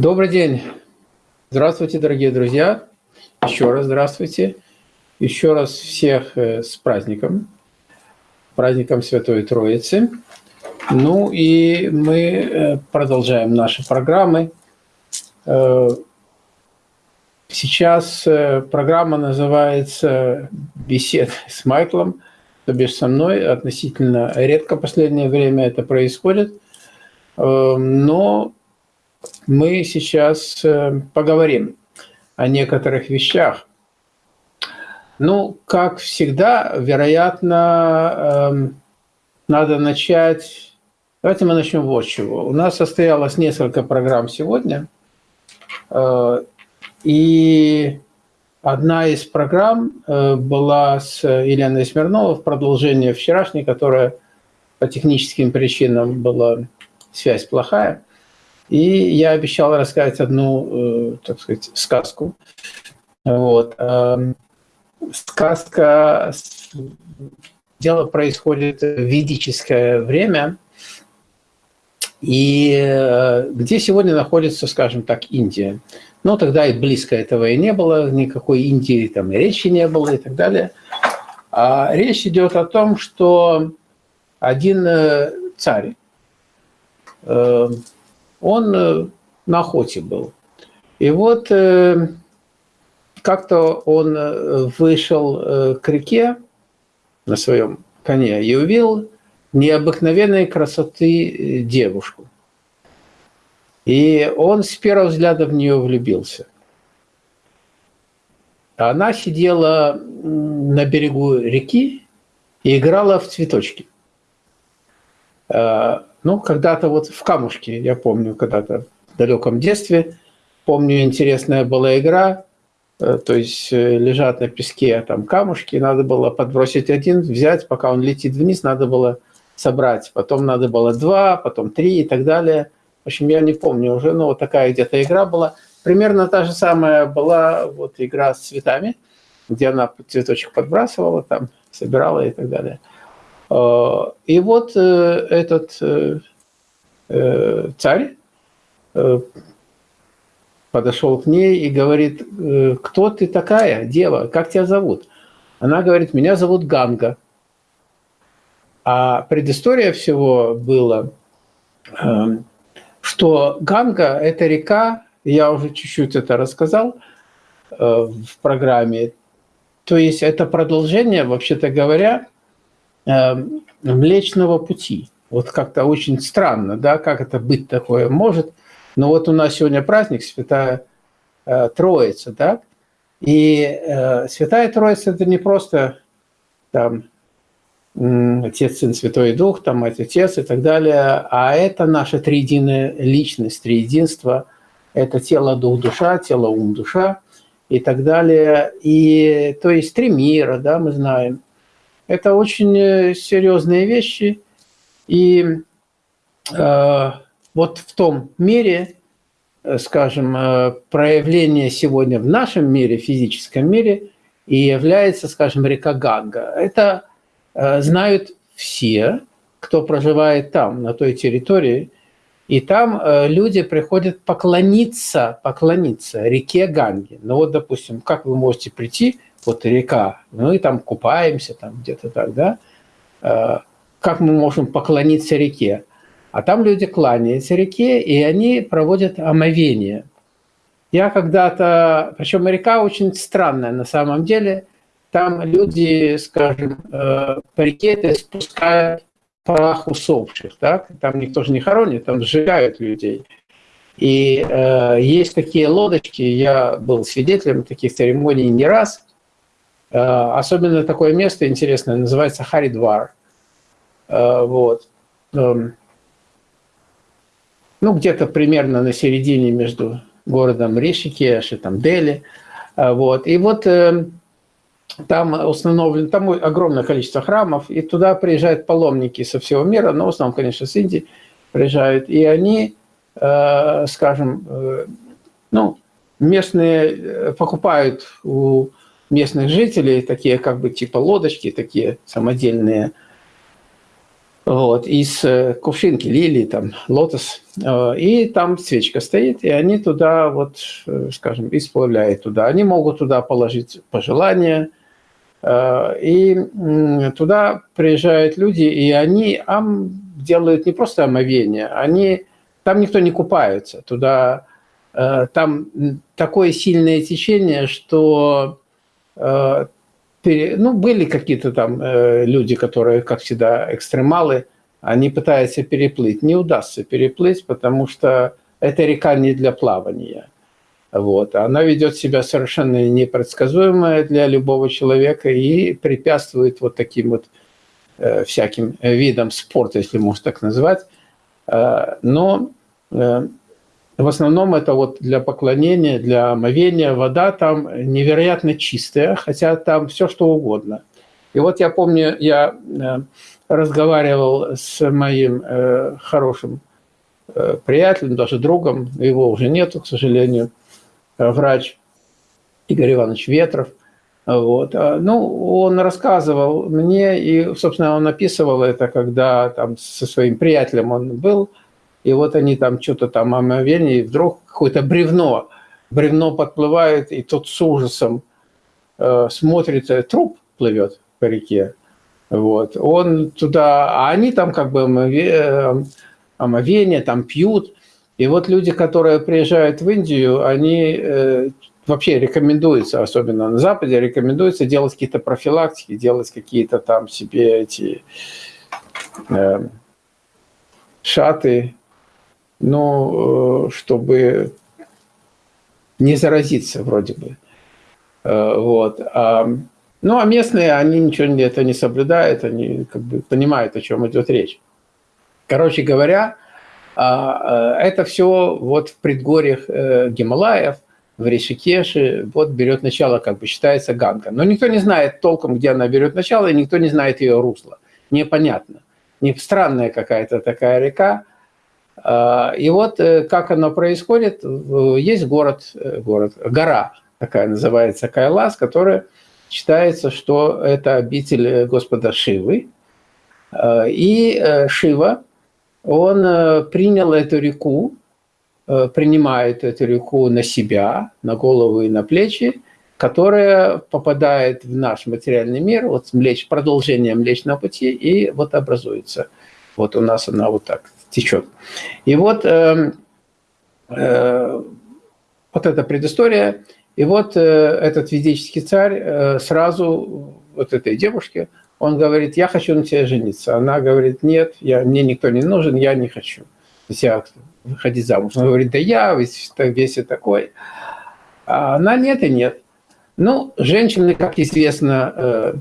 Добрый день. Здравствуйте, дорогие друзья. Еще раз здравствуйте. Еще раз всех э, с праздником. Праздником Святой Троицы. Ну и мы э, продолжаем наши программы. Э, сейчас программа называется «Беседа с Майклом», то бишь со мной. Относительно редко в последнее время это происходит. Но мы сейчас э, поговорим о некоторых вещах. Ну, как всегда, вероятно, эм, надо начать... Давайте мы начнем вот чего. У нас состоялось несколько программ сегодня, э, и одна из программ э, была с Еленой Смирновой продолжение вчерашней, которая по техническим причинам была связь плохая. И я обещал рассказать одну, э, так сказать, сказку. Вот. Эм, сказка, дело происходит в ведическое время, и э, где сегодня находится, скажем так, Индия. Но тогда и близко этого и не было, никакой Индии там и речи не было и так далее. А речь идет о том, что один э, царь, он э, на охоте был. И вот э, как-то он э, вышел к реке на своем коне и увидел необыкновенной красоты девушку. И он с первого взгляда в нее влюбился. Она сидела на берегу реки и играла в цветочки. Ну, когда-то вот в камушке, я помню, когда-то в далеком детстве, помню, интересная была игра, э, то есть э, лежат на песке там камушки, надо было подбросить один, взять, пока он летит вниз, надо было собрать. Потом надо было два, потом три и так далее. В общем, я не помню уже, но вот такая где-то игра была. Примерно та же самая была вот игра с цветами, где она цветочек подбрасывала, там собирала и так далее. А, и вот э, этот э, э, царь подошел к ней и говорит, кто ты такая, дева, как тебя зовут? Она говорит, меня зовут Ганга. А предыстория всего была, что Ганга – это река, я уже чуть-чуть это рассказал в программе, то есть это продолжение, вообще-то говоря, Млечного Пути. Вот как-то очень странно, да, как это быть такое может. Но вот у нас сегодня праздник Святая э, Троица, да, и э, Святая Троица – это не просто там Отец, Сын, Святой Дух, там Отец и так далее, а это наша триединая личность, триединство, это тело, дух, душа, тело, ум, душа и так далее. И то есть три мира, да, мы знаем – это очень э, серьезные вещи. И э, вот в том мере, э, скажем, э, проявление сегодня в нашем мире, физическом мире, и является, скажем, река Ганга. Это э, знают все, кто проживает там, на той территории. И там э, люди приходят поклониться, поклониться реке Ганге. Ну вот, допустим, как вы можете прийти вот река, мы там купаемся, там где-то так, да, э, как мы можем поклониться реке? А там люди кланяются реке, и они проводят омовение. Я когда-то, причем река очень странная на самом деле, там люди, скажем, э, по реке спускают прах усопших, так? там никто же не хоронит, там сжигают людей. И э, есть такие лодочки, я был свидетелем таких церемоний не раз – особенно такое место интересное, называется Харидвар. Э, вот. Эм, ну, где-то примерно на середине между городом Ришикеш и там Дели. Э, вот. И вот там установлено, там огромное количество храмов, и туда приезжают паломники со всего мира, но в основном, конечно, с Индии приезжают, и они, скажем, ну, местные покупают у местных жителей, такие как бы типа лодочки, такие самодельные. Вот, из э, кувшинки, лилии, там, лотос, э, и там свечка стоит, и они туда, вот, э, скажем, исправляют туда. Они могут туда положить пожелания, и туда приезжают люди, и они ам, делают не просто омовение, они, там никто не купается, туда, там такое сильное течение, что ну, были какие-то там э, люди, которые, как всегда, экстремалы, они пытаются переплыть. Не удастся переплыть, потому что эта река не для плавания. Вот. Она ведет себя совершенно непредсказуемо для любого человека и препятствует вот таким вот э, всяким видам спорта, если можно так назвать. Э, но э, в основном это вот для поклонения, для омовения. Вода там невероятно чистая, хотя там все что угодно. И вот я помню, я э, разговаривал с моим э, хорошим э, приятелем, даже другом, его уже нету, к сожалению, врач Игорь Иванович Ветров. Вот. А, ну, он рассказывал мне, и, собственно, он описывал это, когда там со своим приятелем он был, и вот они там что-то там омовение, и вдруг какое-то бревно, бревно подплывает, и тот с ужасом э, смотрит, э, труп плывет по реке. Вот. Он туда, а они там как бы омовение, омовение там пьют. И вот люди, которые приезжают в Индию, они э, вообще рекомендуется, особенно на Западе, рекомендуется делать какие-то профилактики, делать какие-то там себе эти э, шаты, но э, чтобы не заразиться вроде бы. Э, вот. А, ну, а местные, они ничего это не соблюдают, они как бы понимают, о чем идет речь. Короче говоря, а, э, это все вот в предгорьях Гималаев, в Ришикеше, вот берет начало, как бы считается Ганга. Но никто не знает толком, где она берет начало, и никто не знает ее русло. Непонятно. Не странная какая-то такая река, и вот э, как оно происходит, есть город, э, город, гора такая называется Кайлас, которая считается, что это обитель Господа Шивы. А, и э, Шива, он принял эту реку, принимает эту реку на себя, на голову и на плечи, которая попадает в наш материальный мир, вот млеч, продолжение Млечного Пути, и вот образуется. Вот у нас она вот так течет. И вот, э, э, вот эта предыстория, и вот э, этот ведический царь э, сразу вот этой девушке, он говорит, я хочу на тебя жениться. Она говорит, нет, я, мне никто не нужен, я не хочу. Я выходить замуж. Он говорит, да я весь, весь и такой. А она нет и нет. Ну, женщины, как известно, э,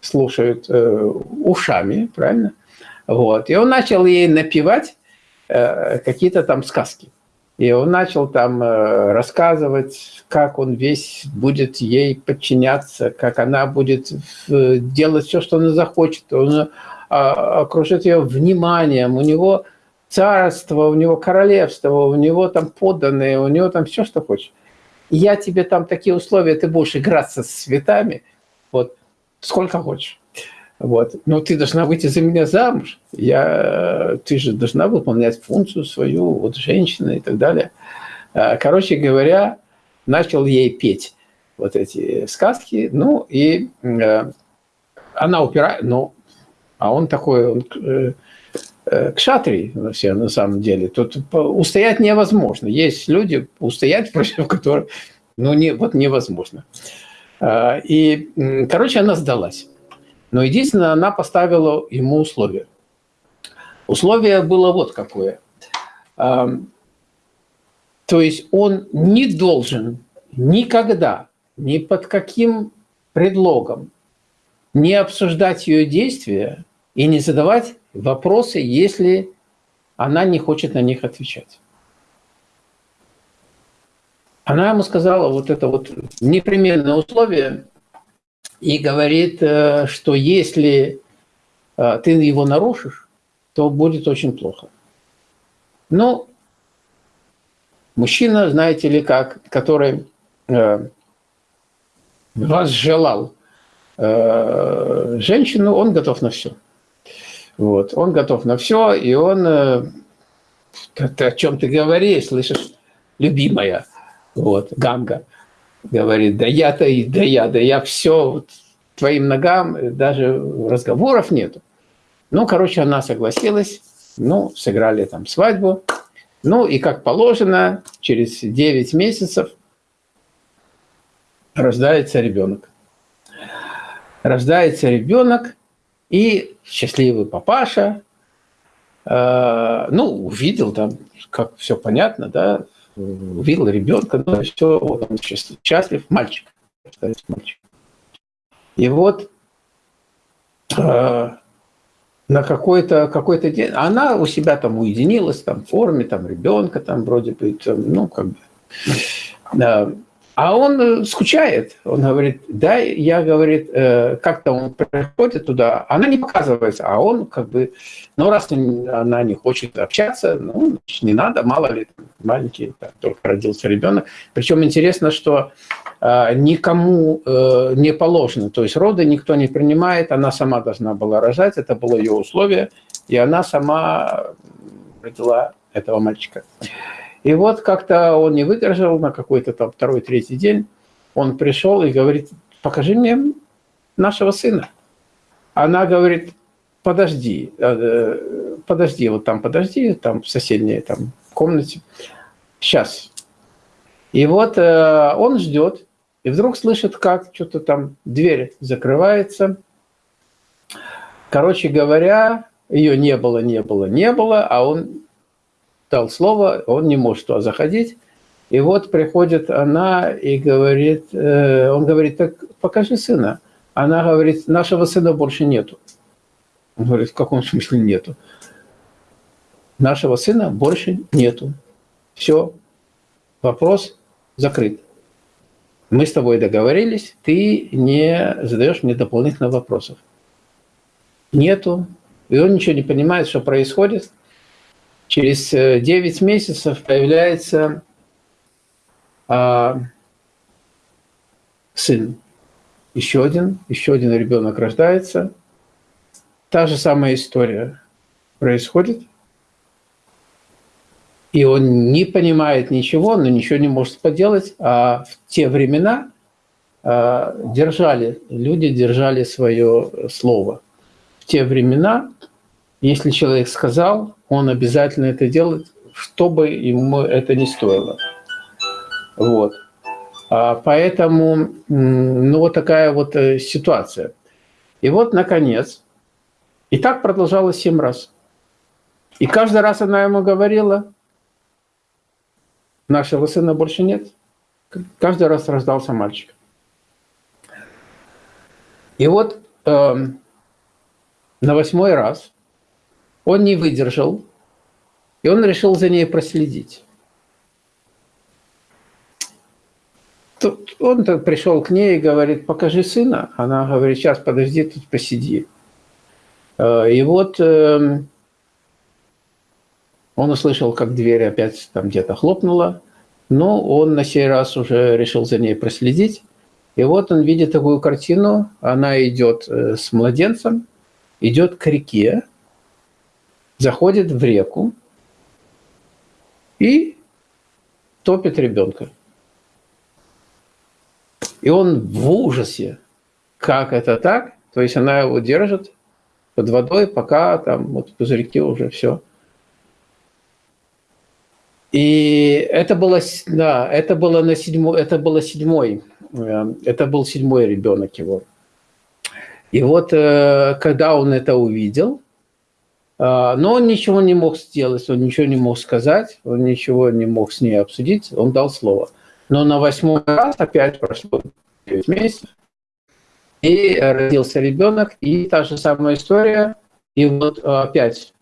слушают э, ушами, правильно? Вот. И он начал ей напевать э, какие-то там сказки. И он начал там э, рассказывать, как он весь будет ей подчиняться, как она будет делать все, что она захочет. Он а, окружит ее вниманием. У него царство, у него королевство, у него там подданные, у него там все, что хочешь. я тебе там такие условия, ты будешь играться с цветами, вот, сколько хочешь. Вот. Но ты должна выйти за меня замуж. Я, ты же должна выполнять функцию свою, вот женщина и так далее. А, короче говоря, начал ей петь вот эти сказки. Ну, и э, она упирает, ну, а он такой, он, э, э, все на самом деле. Тут устоять невозможно. Есть люди, устоять против которых, ну, не, вот невозможно. А, и, короче, она сдалась. Но единственное, она поставила ему условие. Условие было вот какое. То есть он не должен никогда, ни под каким предлогом не обсуждать ее действия и не задавать вопросы, если она не хочет на них отвечать. Она ему сказала вот это вот непременное условие, и говорит, э, что если э, ты его нарушишь, то будет очень плохо. Ну, мужчина, знаете ли как, который э, вас желал женщину, он готов на все. Вот. Он готов на все, и он... Ты, о чем ты говоришь, слышишь, любимая, вот, Ганга, говорит, да я-то, да я, да я все, вот, твоим ногам даже разговоров нету. Ну, короче, она согласилась, ну, сыграли там свадьбу. Ну, и как положено, через 9 месяцев рождается ребенок. Рождается ребенок, и счастливый папаша, э, ну, увидел там, как все понятно, да, увидел ребенка, ну, все, он счастлив, мальчик, мальчик. И вот э, на какой-то какой, -то, день, она у себя там уединилась, там, в форме, там, ребенка, там, вроде бы, там, ну, как бы, да, а он э, скучает. Он говорит, да, я, говорит, э, как-то он приходит туда, она не показывается, а он как бы, ну, раз она не хочет общаться, ну, не надо, мало ли, маленький, так, только родился ребенок. Причем интересно, что э, никому не положено, то есть роды никто не принимает, она сама должна была рожать, это было ее условие, и она сама родила этого мальчика. И вот как-то он не выдержал на какой-то там второй, третий день. Он пришел и говорит, покажи мне нашего сына. Она говорит, подожди, э, подожди, вот там подожди, там в соседней там, комнате. Сейчас. И вот э, он ждет, и вдруг слышит, как что-то там дверь закрывается. Короче говоря, ее не было, не было, не было, а он дал слово, он не может туда заходить. И вот приходит она и говорит, э, он говорит, так покажи сына. Она говорит, нашего сына больше нету. Он говорит, в каком смысле нету? Нашего сына больше нету. Все, вопрос закрыт. Мы с тобой договорились, ты не задаешь мне дополнительных вопросов. Нету. И он ничего не понимает, что происходит. Через 9 э, месяцев появляется а, сын. Еще один, еще один ребенок рождается. Та же самая история происходит. И он не понимает ничего, но ничего не может поделать. А в те времена а, держали, люди держали свое слово. В те времена, если человек сказал, он обязательно это делает, что бы ему это не стоило. Вот. А поэтому, ну, вот такая вот э, ситуация. И вот, наконец, и так продолжалось семь раз. И каждый раз она ему говорила, нашего сына больше нет. Каждый раз рождался мальчик. И вот э, на восьмой раз он не выдержал, и он решил за ней проследить. Тут он пришел к ней и говорит, покажи сына. Она говорит, сейчас подожди, тут посиди. Э, и вот эм, он услышал, как дверь опять там где-то хлопнула, но он на сей раз уже решил за ней проследить. И вот он видит такую картину, она идет э, с младенцем, идет к реке, заходит в реку и топит ребенка. И он в ужасе. Как это так? То есть она его держит под водой, пока там вот в пузырьке уже все. И это было, да, это было на седьмой, это было седьмой, э, это был седьмой ребенок его. И вот э, когда он это увидел, но он ничего не мог сделать, он ничего не мог сказать, он ничего не мог с ней обсудить, он дал слово. Но на восьмой раз опять прошло 9 месяцев, и родился ребенок, и та же самая история. И вот опять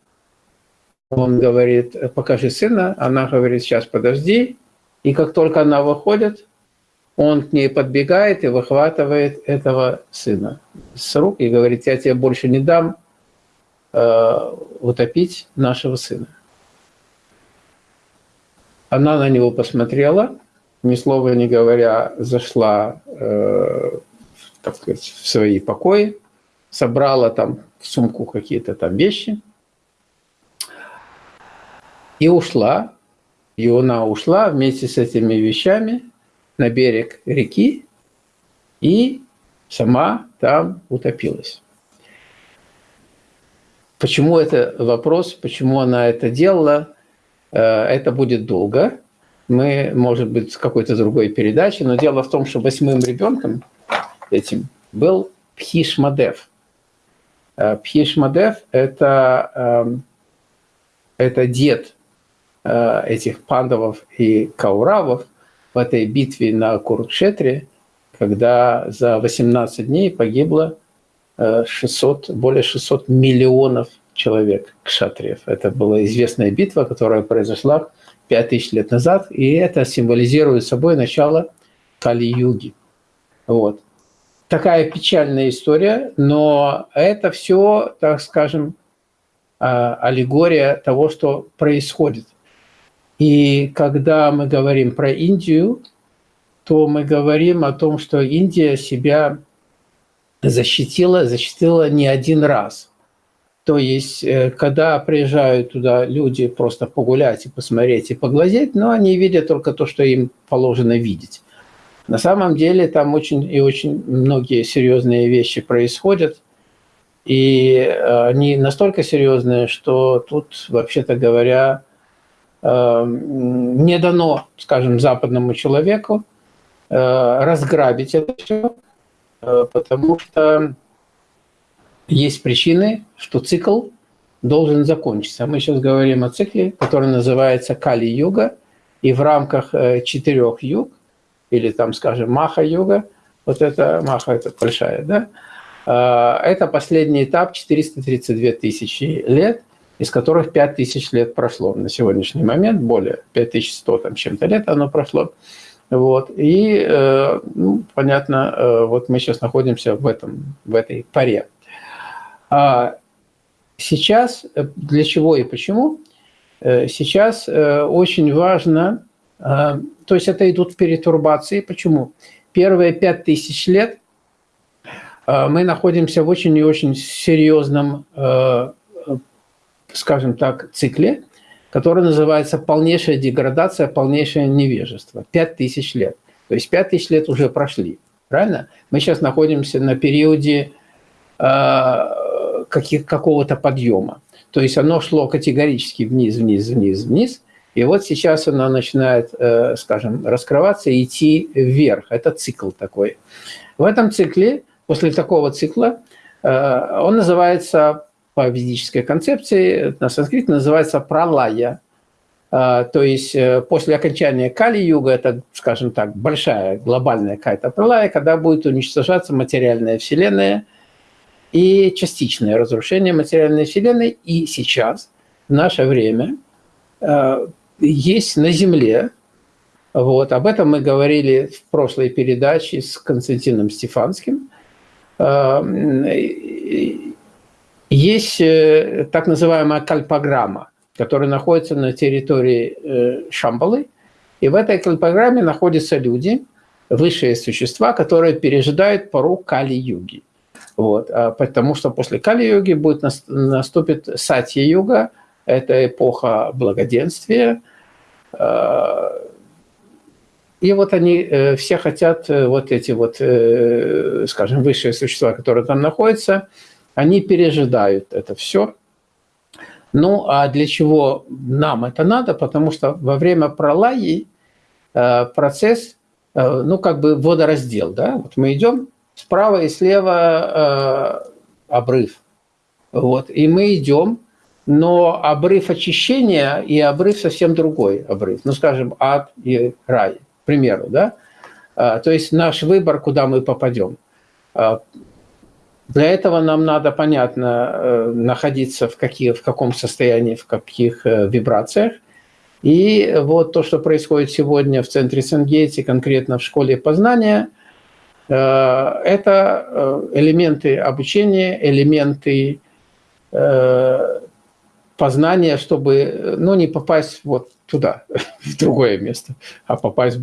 он говорит, покажи сына, она говорит, сейчас подожди. И как только она выходит, он к ней подбегает и выхватывает этого сына с рук и говорит, я тебе больше не дам, Э, утопить нашего сына. Она на него посмотрела, ни слова не говоря, зашла, э, так сказать, в свои покои, собрала там в сумку какие-то там вещи и ушла. И она ушла вместе с этими вещами на берег реки и сама там утопилась. Почему это вопрос, почему она это делала, э, это будет долго. Мы, может быть, с какой-то другой передачи, но дело в том, что восьмым ребенком этим был Пхишмадев. Э, Пхишмадев – это, эм, это дед э, этих пандавов и кауравов в этой битве на Курукшетре, когда за 18 дней погибло 600, более 600 миллионов человек кшатриев. Это была известная битва, которая произошла 5000 лет назад, и это символизирует собой начало Кали-юги. Вот. Такая печальная история, но это все, так скажем, а, аллегория того, что происходит. И когда мы говорим про Индию, то мы говорим о том, что Индия себя защитила, защитила не один раз. То есть, э, когда приезжают туда люди просто погулять и посмотреть и поглазеть, но они видят только то, что им положено видеть. На самом деле там очень и очень многие серьезные вещи происходят, и э, они настолько серьезные, что тут, вообще-то говоря, э, не дано, скажем, западному человеку разграбить это все, потому что есть причины, что цикл должен закончиться. Мы сейчас говорим о цикле, который называется Кали-юга, и в рамках э, четырех юг, или там, скажем, Маха-юга, вот это Маха, это большая, да, э, это последний этап 432 тысячи лет, из которых 5 тысяч лет прошло на сегодняшний момент, более 5100 там чем-то лет оно прошло. Вот. И, э, ну, понятно, э, вот мы сейчас находимся в, этом, в этой паре. А сейчас, э, для чего и почему? Сейчас очень важно, то есть это идут перетурбации. Почему? Первые пять тысяч лет мы находимся в очень и очень серьезном, скажем так, цикле, который называется «Полнейшая деградация, полнейшее невежество». Пять тысяч лет. То есть пять тысяч лет уже прошли. Правильно? Мы сейчас находимся на периоде э, какого-то подъема. То есть оно шло категорически вниз, вниз, вниз, вниз. И вот сейчас оно начинает, э, скажем, раскрываться и идти вверх. Это цикл такой. В этом цикле, после такого цикла, э, он называется по ведической концепции, на санскрите называется пралая. А, то есть э, после окончания Кали-юга, это, скажем так, большая глобальная какая-то пралая, когда будет уничтожаться материальная вселенная и частичное разрушение материальной вселенной. И сейчас, в наше время, э, есть на Земле, вот, об этом мы говорили в прошлой передаче с Константином Стефанским, э, есть э, так называемая кальпограмма, которая находится на территории э, Шамбалы. И в этой кальпограмме находятся люди, высшие существа, которые пережидают пору Кали-юги. Вот. А потому что после Кали-юги будет наступит Сатья-юга, это эпоха благоденствия. А, и вот они э, все хотят, вот эти вот, скажем, высшие существа, которые там находятся, они пережидают это все. Ну, а для чего нам это надо? Потому что во время пролаи э, процесс, э, ну, как бы водораздел, да? Вот мы идем справа и слева э, обрыв. Вот, и мы идем, но обрыв очищения и обрыв совсем другой обрыв. Ну, скажем, ад и рай, к примеру, да? То есть наш выбор, куда мы попадем. Для этого нам надо, понятно, э, находиться в, каких, в каком состоянии, в каких э, вибрациях. И вот то, что происходит сегодня в центре Сенгейти, конкретно в школе познания, э, это элементы обучения, элементы познания, чтобы ну, не попасть вот туда, в другое место, а попасть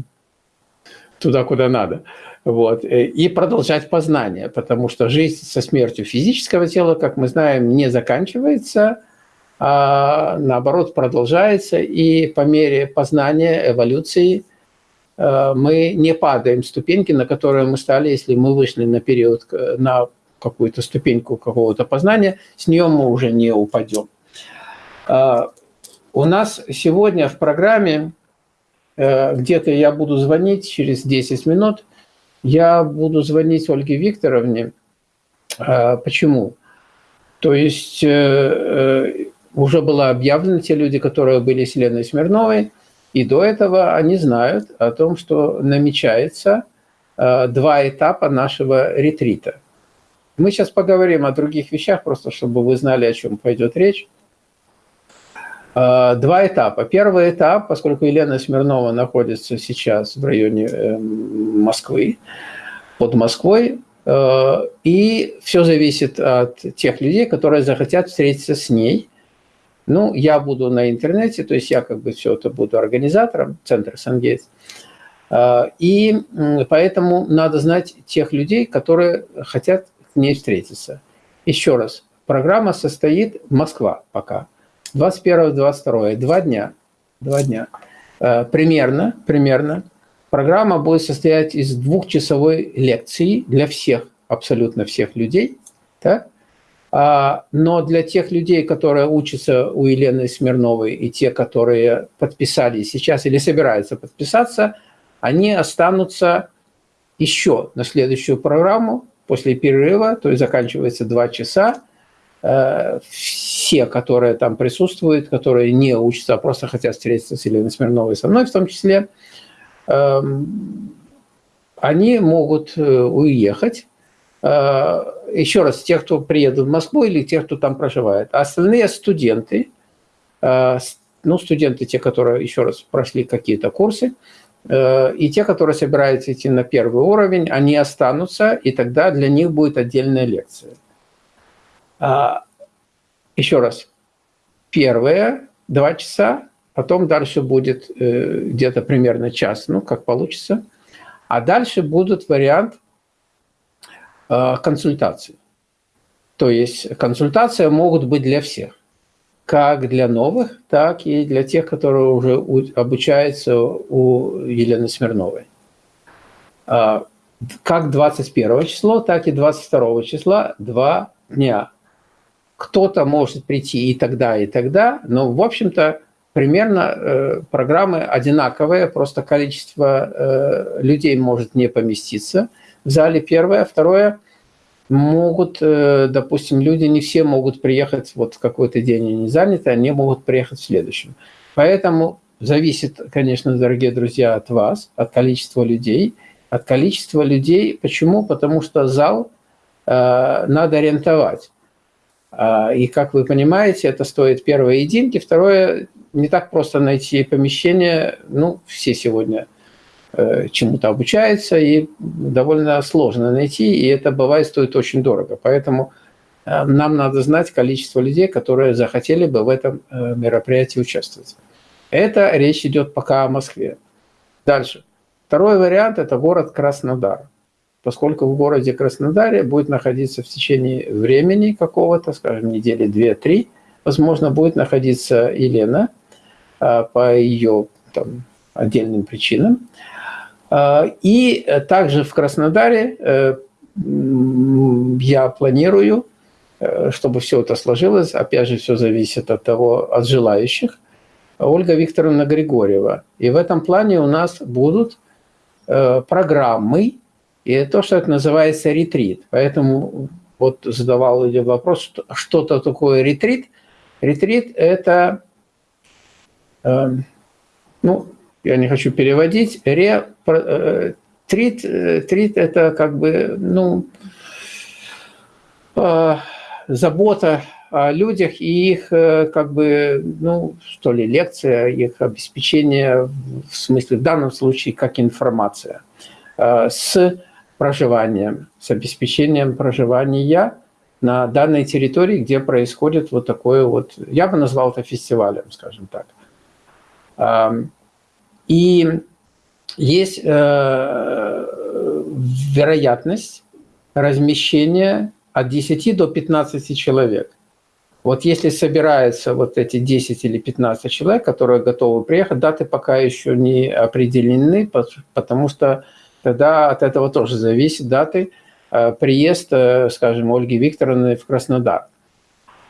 туда, куда надо. Вот. И продолжать познание, потому что жизнь со смертью физического тела, как мы знаем, не заканчивается, а наоборот продолжается, и по мере познания, эволюции э, мы не падаем ступеньки, на которые мы стали, если мы вышли на период, на какую-то ступеньку какого-то познания, с нее мы уже не упадем. А, у нас сегодня в программе, э, где-то я буду звонить через 10 минут, я буду звонить Ольге Викторовне. А, почему? То есть э, уже было объявлено, те люди, которые были с Леной Смирновой, и до этого они знают о том, что намечается э, два этапа нашего ретрита. Мы сейчас поговорим о других вещах, просто чтобы вы знали, о чем пойдет речь. Э, два этапа. Первый этап, поскольку Елена Смирнова находится сейчас в районе э, Москвы, под Москвой, и все зависит от тех людей, которые захотят встретиться с ней – ну, я буду на интернете, то есть я как бы все это буду организатором Центра Сангейтс. А, и поэтому надо знать тех людей, которые хотят к ней встретиться. Еще раз, программа состоит Москва пока. 21-22, два дня. Два дня. А, примерно, примерно. Программа будет состоять из двухчасовой лекции для всех, абсолютно всех людей. Так? А, но для тех людей, которые учатся у Елены Смирновой, и те, которые подписались сейчас или собираются подписаться, они останутся еще на следующую программу после перерыва, то есть заканчивается два часа. Все, которые там присутствуют, которые не учатся, а просто хотят встретиться с Еленой Смирновой, со мной в том числе, эм, они могут э, уехать Э, еще раз, тех, кто приедут в Москву или тех, кто там проживает. А остальные студенты, э, ну, студенты, те, которые, еще раз, прошли какие-то курсы, и те, которые собираются идти на первый уровень, они останутся, и тогда для них будет отдельная лекция. А, еще раз, первые два часа, потом дальше будет где-то примерно час, ну, как получится. А дальше будут вариант – Э, консультации. То есть консультации могут быть для всех, как для новых, так и для тех, которые уже обучаются у Елены Смирновой. А, как 21 число, так и 22 числа два дня. Кто-то может прийти и тогда, и тогда, но, в общем-то, примерно э, программы одинаковые, просто количество э, людей может не поместиться – в зале первое. Второе, могут, э, допустим, люди не все могут приехать вот в какой-то день они заняты, они могут приехать в следующем. Поэтому зависит, конечно, дорогие друзья, от вас, от количества людей. От количества людей. Почему? Потому что зал э, надо арендовать. Э, и, как вы понимаете, это стоит первое единки. Второе, не так просто найти помещение. Ну, все сегодня Э, чему-то обучается, и довольно сложно найти, и это бывает стоит очень дорого. Поэтому э, нам надо знать количество людей, которые захотели бы в этом э, мероприятии участвовать. Это речь идет пока о Москве. Дальше. Второй вариант – это город Краснодар. Поскольку в городе Краснодаре будет находиться в течение времени какого-то, скажем, недели две-три, возможно, будет находиться Елена по ее там, отдельным причинам. А, и также в Краснодаре э, я планирую, э, чтобы все это сложилось, опять же, все зависит от того, от желающих, Ольга Викторовна Григорьева. И в этом плане у нас будут э, программы, и то, что это называется ретрит. Поэтому вот задавал вопрос, что-то такое ретрит. Ретрит – это, ну, я не хочу переводить, ре, э, трит, э, трит – это как бы, ну, э, забота о людях и их, как бы, ну, что ли, лекция, их обеспечение, в смысле, в данном случае, как информация, с проживанием, с обеспечением проживания на данной территории, где происходит вот такое вот, я бы назвал это фестивалем, скажем так. И есть э, вероятность размещения от 10 до 15 человек. Вот если собираются вот эти 10 или 15 человек, которые готовы приехать, даты пока еще не определены, потому что тогда от этого тоже зависит даты э, приезд, скажем, Ольги Викторовны в Краснодар.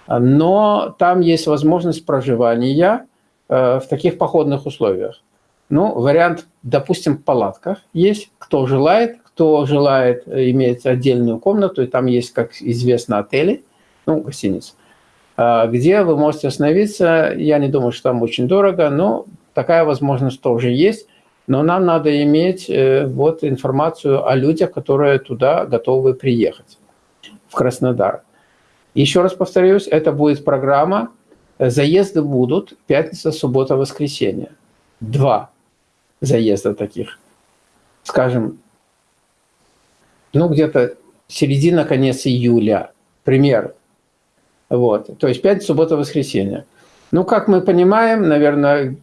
Но там есть возможность проживания э, в таких походных условиях. Ну, вариант, допустим, в палатках есть, кто желает, кто желает иметь отдельную комнату, и там есть, как известно, отели, ну, гостиницы. А, где вы можете остановиться. Я не думаю, что там очень дорого, но такая возможность тоже есть. Но нам надо иметь э, вот информацию о людях, которые туда готовы приехать, в Краснодар. Еще раз повторюсь, это будет программа, заезды будут пятница, суббота, воскресенье. Два заезда таких. Скажем, ну где-то середина, конец июля, пример. Вот. То есть пятница, суббота, воскресенье. Ну, как мы понимаем, наверное,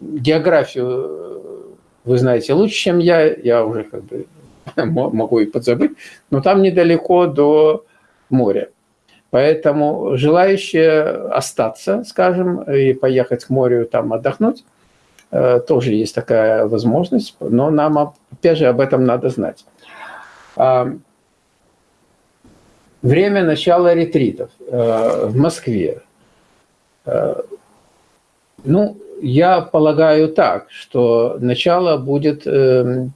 географию э, вы знаете лучше, чем я. Я уже как бы могу и подзабыть. Но там недалеко до моря. Поэтому желающие остаться, скажем, и поехать к морю там отдохнуть, э, тоже есть такая возможность. Но нам, опять же, об этом надо знать. Время начала ретритов э, в Москве. Э, ну, я полагаю так, что начало будет... Э,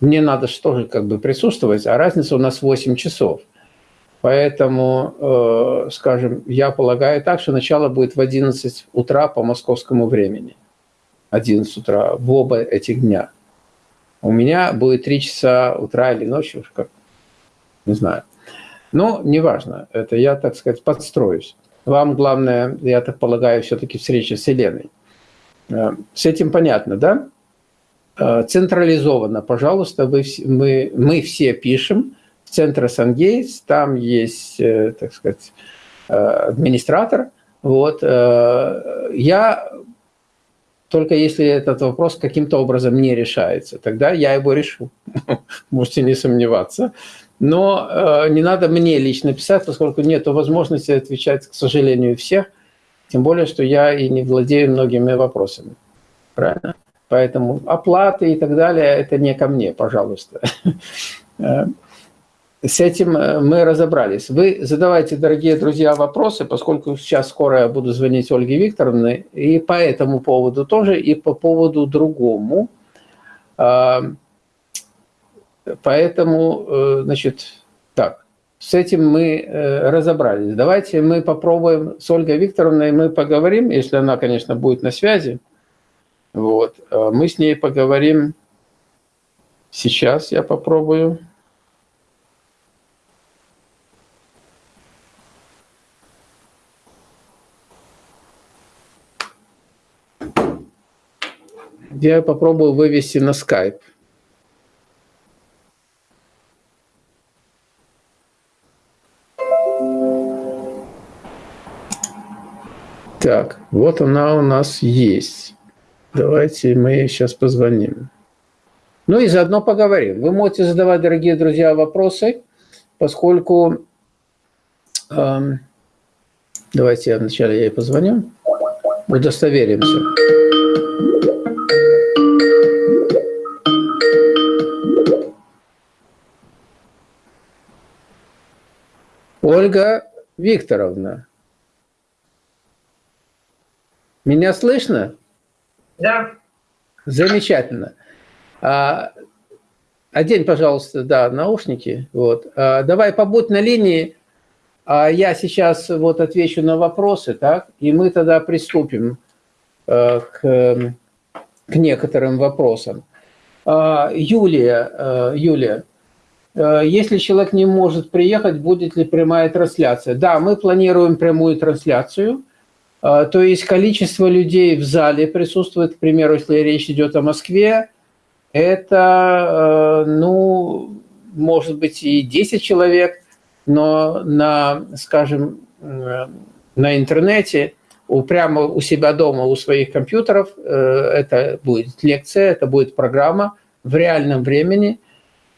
мне надо тоже как бы присутствовать, а разница у нас 8 часов. Поэтому, скажем, я полагаю так, что начало будет в 11 утра по московскому времени. 11 утра в оба этих дня. У меня будет 3 часа утра или ночи, уж как, не знаю. Но неважно, это я, так сказать, подстроюсь. Вам главное, я так полагаю, все-таки встреча с Еленой. Э, с этим понятно, да? Э, централизованно, пожалуйста, вы, мы, мы все пишем в центр Сангейтс, там есть, э, так сказать, администратор. Вот. Я только если этот вопрос каким-то образом не решается, тогда я его решу. Можете не сомневаться. Но э, не надо мне лично писать, поскольку нет возможности отвечать, к сожалению, всех. Тем более, что я и не владею многими вопросами. Правильно? Поэтому оплаты и так далее – это не ко мне, пожалуйста. Э, с этим э, мы разобрались. Вы задавайте, дорогие друзья, вопросы, поскольку сейчас скоро я буду звонить Ольге Викторовне, и по этому поводу тоже, и по поводу другому. Поэтому, э, значит, так, с этим мы э, разобрались. Давайте мы попробуем с Ольгой Викторовной, мы поговорим, если она, конечно, будет на связи. Вот, э, мы с ней поговорим сейчас, я попробую. Я попробую вывести на скайп. Так, вот она у нас есть. Давайте мы сейчас позвоним. Ну и заодно поговорим. Вы можете задавать, дорогие друзья, вопросы, поскольку... Эм, давайте я вначале ей позвоню. Удостоверимся. Ольга Викторовна. Меня слышно? Да. Замечательно. А, одень, пожалуйста, да, наушники. Вот. А, давай побудь на линии. А я сейчас вот отвечу на вопросы, так? И мы тогда приступим а, к, к некоторым вопросам. А, Юлия, а, Юлия, а, если человек не может приехать, будет ли прямая трансляция? Да, мы планируем прямую трансляцию. А, то есть количество людей в зале присутствует, к примеру, если речь идет о Москве, это, э, ну, может быть и 10 человек, но на, скажем, э, на интернете прямо у себя дома, у своих компьютеров. Это будет лекция, это будет программа в реальном времени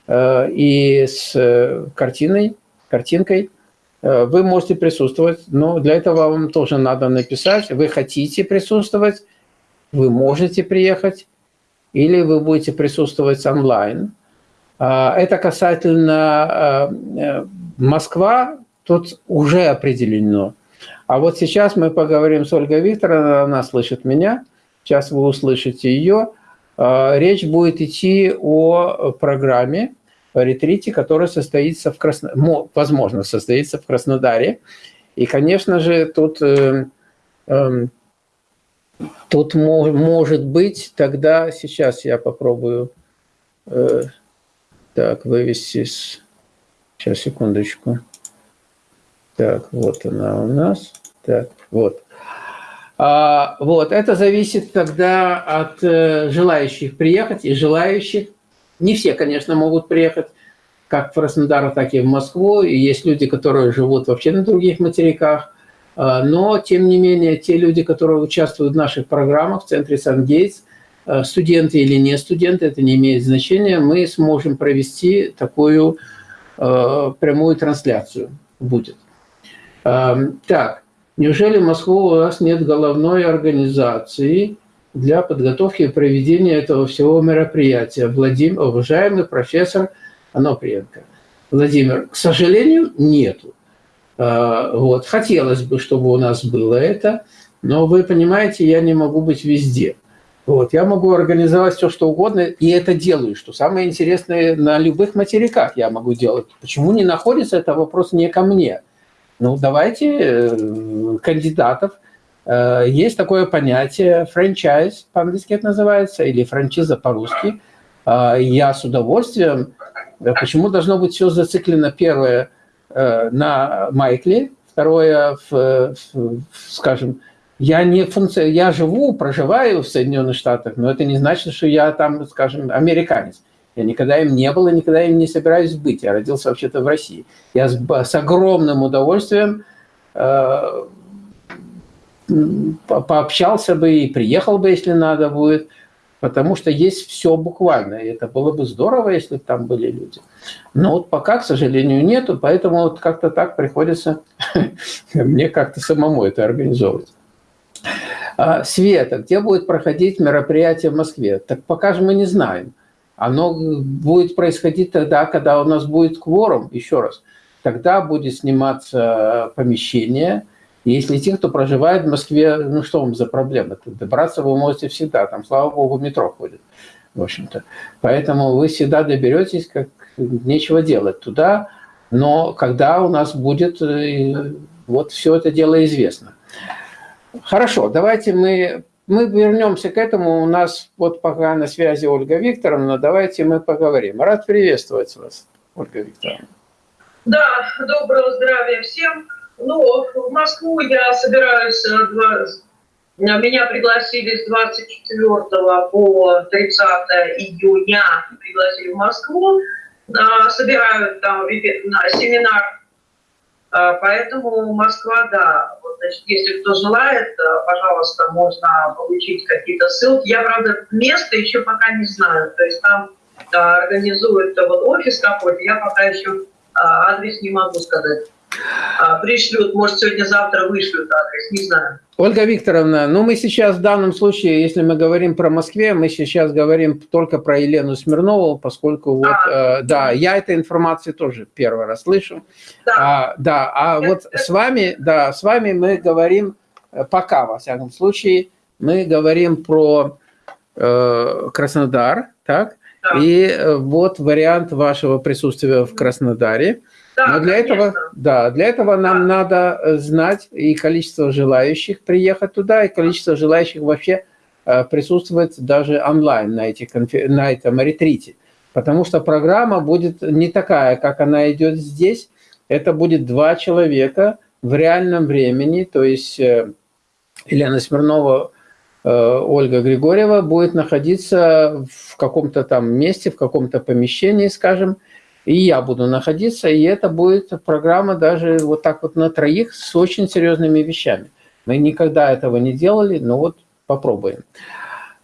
и с картиной, картинкой. Вы можете присутствовать, но для этого вам тоже надо написать, вы хотите присутствовать, вы можете приехать, или вы будете присутствовать онлайн. Это касательно Москва, тут уже определено. А вот сейчас мы поговорим с Ольгой Викторовной, она слышит меня, сейчас вы услышите ее. А, речь будет идти о программе, ретрите, которая состоится в Красно... возможно, состоится в Краснодаре. И, конечно же, тут, э, э, тут может быть тогда, сейчас я попробую э, так, вывести с... Сейчас, секундочку. Так, вот она у нас. Так, вот. А, вот, это зависит тогда от э, желающих приехать и желающих. Не все, конечно, могут приехать как в Краснодар, так и в Москву. И есть люди, которые живут вообще на других материках. А, но, тем не менее, те люди, которые участвуют в наших программах в центре Сан-Гейтс, э, студенты или не студенты, это не имеет значения, мы сможем провести такую э, прямую трансляцию. Будет. Так, неужели в Москву у нас нет головной организации для подготовки и проведения этого всего мероприятия? Владимир, уважаемый профессор Аноприенко. Владимир, к сожалению, нету. А, вот. Хотелось бы, чтобы у нас было это, но вы понимаете, я не могу быть везде. Вот. Я могу организовать все, что угодно, и это делаю. Что самое интересное, на любых материках я могу делать. Почему не находится, это вопрос не ко мне. Ну, давайте э, кандидатов. Э, есть такое понятие франчайз, по-английски это называется, или франчиза по-русски. Э, я с удовольствием... Почему должно быть все зациклено, первое, на Майкле, второе, в, в, скажем, я не функция, я живу, проживаю в Соединенных Штатах, но это не значит, что я там, скажем, американец. Я никогда им не был и никогда им не собираюсь быть. Я родился вообще-то в России. Я с, с огромным удовольствием э, пообщался бы и приехал бы, если надо будет, потому что есть все буквально. И это было бы здорово, если бы там были люди. Но вот пока, к сожалению, нету, поэтому вот как-то так приходится мне как-то самому это организовывать. А, Света, где будет проходить мероприятие в Москве? Так пока же мы не знаем. Оно будет происходить тогда, когда у нас будет кворум, еще раз. Тогда будет сниматься помещение. Если те, кто проживает в Москве, ну что вам за проблема? Добраться вы можете всегда, там, слава богу, метро ходит, в общем-то. Поэтому вы всегда доберетесь, как нечего делать туда, но когда у нас будет, э, вот все это дело известно. Хорошо, давайте мы мы вернемся к этому. У нас вот пока на связи Ольга Викторовна. Давайте мы поговорим. Рад приветствовать вас, Ольга Викторовна. Да, доброго здравия всем. Ну, в Москву я собираюсь, меня пригласили с 24 по 30 июня, пригласили в Москву, а, собирают там на семинар а, поэтому Москва, да, вот, значит, если кто желает, э, пожалуйста, можно получить какие-то ссылки. Я, правда, место еще пока не знаю, то есть там организуют вот офис какой-то, я пока еще а, адрес не могу сказать. А, пришлют, может, сегодня-завтра вышлют адрес, не знаю. Ольга Викторовна, ну мы сейчас в данном случае, если мы говорим про Москве, мы сейчас говорим только про Елену Смирнову, поскольку вот, а, э, да, я этой информации тоже первый раз слышу. Да, а, да, а вот с вами, да, с вами мы говорим э, пока, во всяком случае, мы говорим про э, Краснодар, так? Да. И э, вот вариант вашего присутствия в Краснодаре. Да, Но для этого, да, для этого нам да. надо э, знать и количество желающих приехать туда, и количество желающих вообще э, присутствовать даже онлайн на, этих, на этом ретрите. Потому что программа будет не такая, как она идет здесь. Это будет два человека в реальном времени, то есть э, Елена Смирнова, Ольга Григорьева будет находиться в каком-то там месте, в каком-то помещении, скажем, и я буду находиться, и это будет программа даже вот так вот на троих с очень серьезными вещами. Мы никогда этого не делали, но вот попробуем.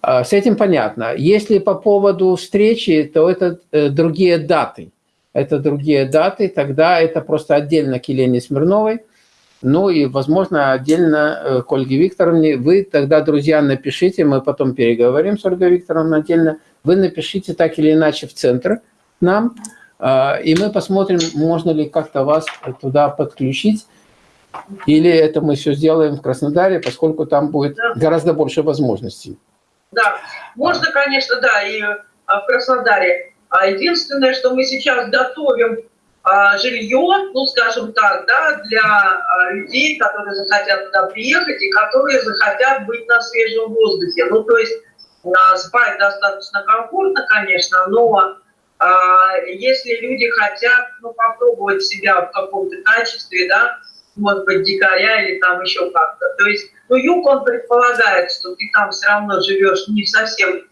А, с этим понятно. Если по поводу встречи, то это э, другие даты. Это другие даты, тогда это просто отдельно к Елене Смирновой, ну и, возможно, отдельно э, к Ольге Викторовне. Вы тогда, друзья, напишите, мы потом переговорим с Ольгой Викторовной отдельно. Вы напишите так или иначе в центр нам, и мы посмотрим, можно ли как-то вас туда подключить. Или это мы все сделаем в Краснодаре, поскольку там будет да. гораздо больше возможностей. Да, можно, конечно, да, и а, в Краснодаре. А единственное, что мы сейчас готовим а, жилье, ну, скажем так, да, для людей, которые захотят туда приехать и которые захотят быть на свежем воздухе. Ну, то есть спать достаточно комфортно, конечно, но если люди хотят ну, попробовать себя в каком-то качестве, да, может быть, дикаря или там еще как-то. То есть, ну, юг, он предполагает, что ты там все равно живешь не совсем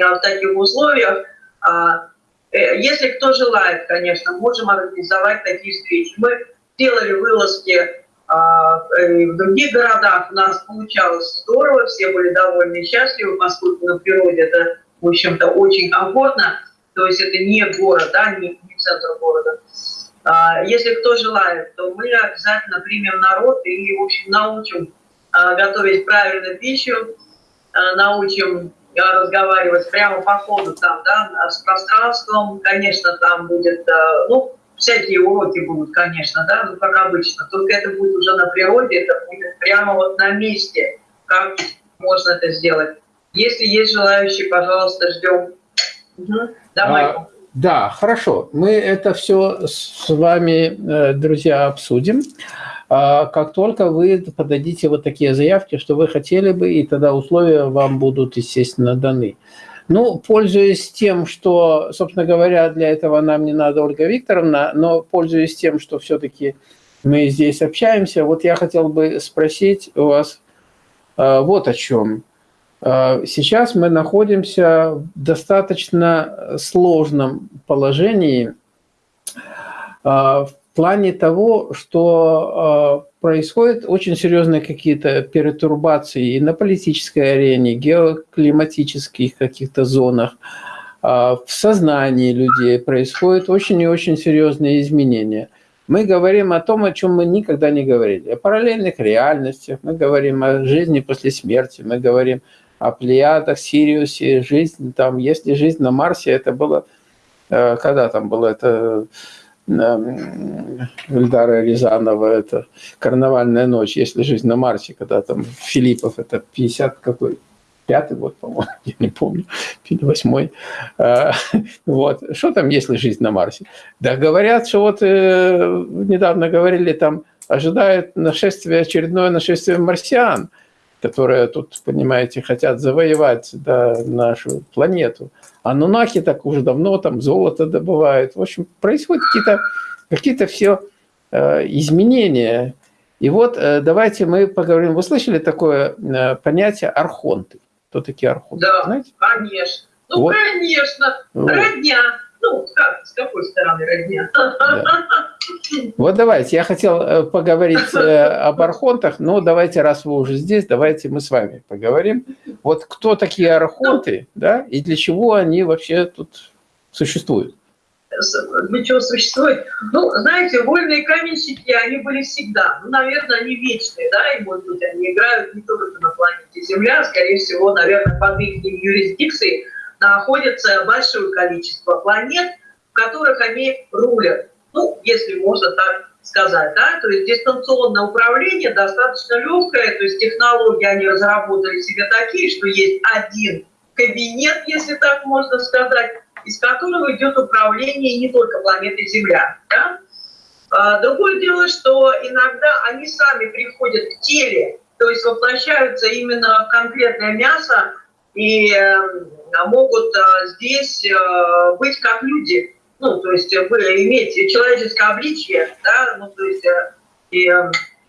а, в таких условиях. А, э, если кто желает, конечно, можем организовать такие встречи. Мы делали вылазки а, в других городах, у нас получалось здорово, все были довольны и счастливы, поскольку на природе это, в общем-то, очень комфортно. То есть это не город, да, не, не центр города. А, если кто желает, то мы обязательно примем народ и, в общем, научим а, готовить правильную пищу, а, научим разговаривать прямо по ходу там, да, с пространством, конечно, там будет, ну, всякие уроки будут, конечно, да, ну, как обычно, только это будет уже на природе, это будет прямо вот на месте, как можно это сделать. Если есть желающие, пожалуйста, ждем. Угу. Давай. А, да, хорошо. Мы это все с вами, э, друзья, обсудим. А как только вы подадите вот такие заявки, что вы хотели бы, и тогда условия вам будут, естественно, даны. Ну, пользуясь тем, что, собственно говоря, для этого нам не надо Ольга Викторовна, но пользуясь тем, что все-таки мы здесь общаемся, вот я хотел бы спросить у вас э, вот о чем. Э, сейчас мы находимся в достаточно сложном положении э, в плане того, что э, происходят очень серьезные какие-то перетурбации и на политической арене, геоклиматических каких-то зонах, в сознании людей происходят очень и очень серьезные изменения. Мы говорим о том, о чем мы никогда не говорили, о параллельных реальностях, мы говорим о жизни после смерти, мы говорим о Плеядах, Сириусе, жизнь там, если жизнь на Марсе, это было, э, когда там было это, Эльдара Рязанова, это «Карнавальная ночь», если жизнь на Марсе, когда там Филиппов, это 50 какой, пятый год, по-моему, я не помню, восьмой. Э, вот. Что там, если жизнь на Марсе? Да говорят, что вот э, недавно говорили, там ожидает нашествие, очередное нашествие марсиан – которые тут, понимаете, хотят завоевать да, нашу планету. А нунахи так уже давно там золото добывают. В общем, происходят какие-то какие, -то, все э, изменения. И вот э, давайте мы поговорим. Вы слышали такое э, понятие архонты? Кто такие архонты? Да, Знаете? конечно. Ну, вот. конечно. Вот. Родня. Ну, как, с какой стороны родня? Да. Вот давайте, я хотел э, поговорить э, об архонтах, но давайте, раз вы уже здесь, давайте мы с вами поговорим. Вот кто такие архонты, да, и для чего они вообще тут существуют? Для чего существуют? Ну, знаете, вольные каменщики, они были всегда. Ну, наверное, они вечные, да, и, может быть, они играют не только на планете Земля, а, скорее всего, наверное, под их юрисдикцией находится большое количество планет, в которых они рулят ну, если можно так сказать, да, то есть дистанционное управление достаточно легкое, то есть технологии они разработали себе такие, что есть один кабинет, если так можно сказать, из которого идет управление не только планетой Земля. Да? А, другое дело, что иногда они сами приходят к теле, то есть воплощаются именно в конкретное мясо и э, могут э, здесь э, быть как люди. Ну, то есть вы имеете человеческое обличие, да, ну, то есть и,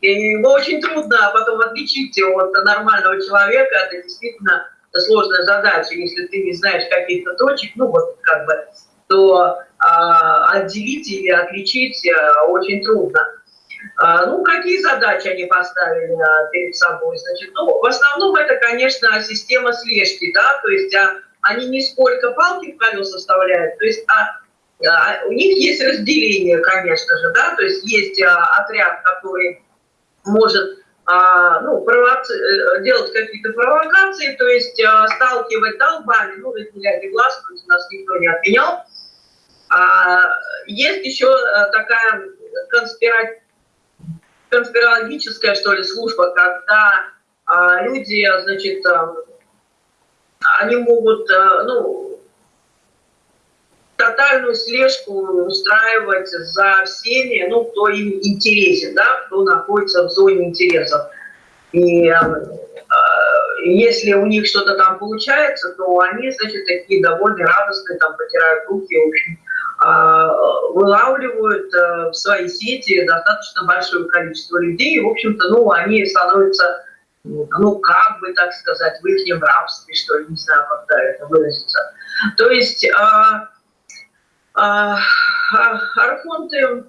и его очень трудно потом отличить от нормального человека, это действительно сложная задача, если ты не знаешь каких-то точек, ну, вот как бы, то а, отделить или отличить очень трудно. А, ну, какие задачи они поставили а, перед собой? Значит, ну, в основном это, конечно, система слежки, да, то есть а, они не сколько палки в колеса вставляют, то есть а, а, у них есть разделение, конечно же, да, то есть есть а, отряд, который может а, ну, провоци... Э, делать какие-то провокации, то есть а, сталкивать долбами, ну, разделять глаз, есть нас никто не отменял. А, есть еще а, такая конспира... конспирологическая, что ли, служба, когда а, люди, значит, а, они могут, а, ну, тотальную слежку устраивать за всеми, ну, кто им интересен, да, кто находится в зоне интересов. И э, если у них что-то там получается, то они, значит, такие довольно радостные, там, потирают руки, э, вылавливают э, в свои сети достаточно большое количество людей, и, в общем-то, ну, они становятся, ну, как бы, так сказать, в их рабстве, что ли, не знаю, как это выразиться. То есть... Э, а, а, архонты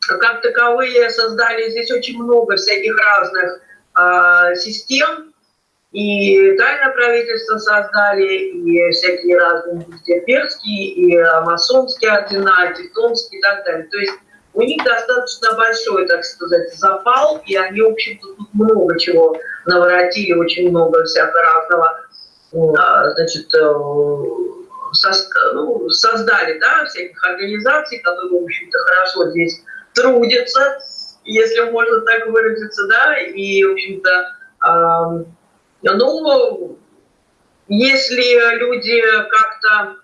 как таковые создали здесь очень много всяких разных а, систем, и тайное правительство создали, и всякие разные перские, и масонские ордена, тевтонские и так далее. То есть у них достаточно большой, так сказать, запал, и они, в общем-то, тут много чего наворотили, очень много всякого разного, значит, э, ну, создали да, всяких организаций, которые, в общем-то, хорошо здесь трудятся, если можно так выразиться, да, и, в общем-то, ну, если люди как-то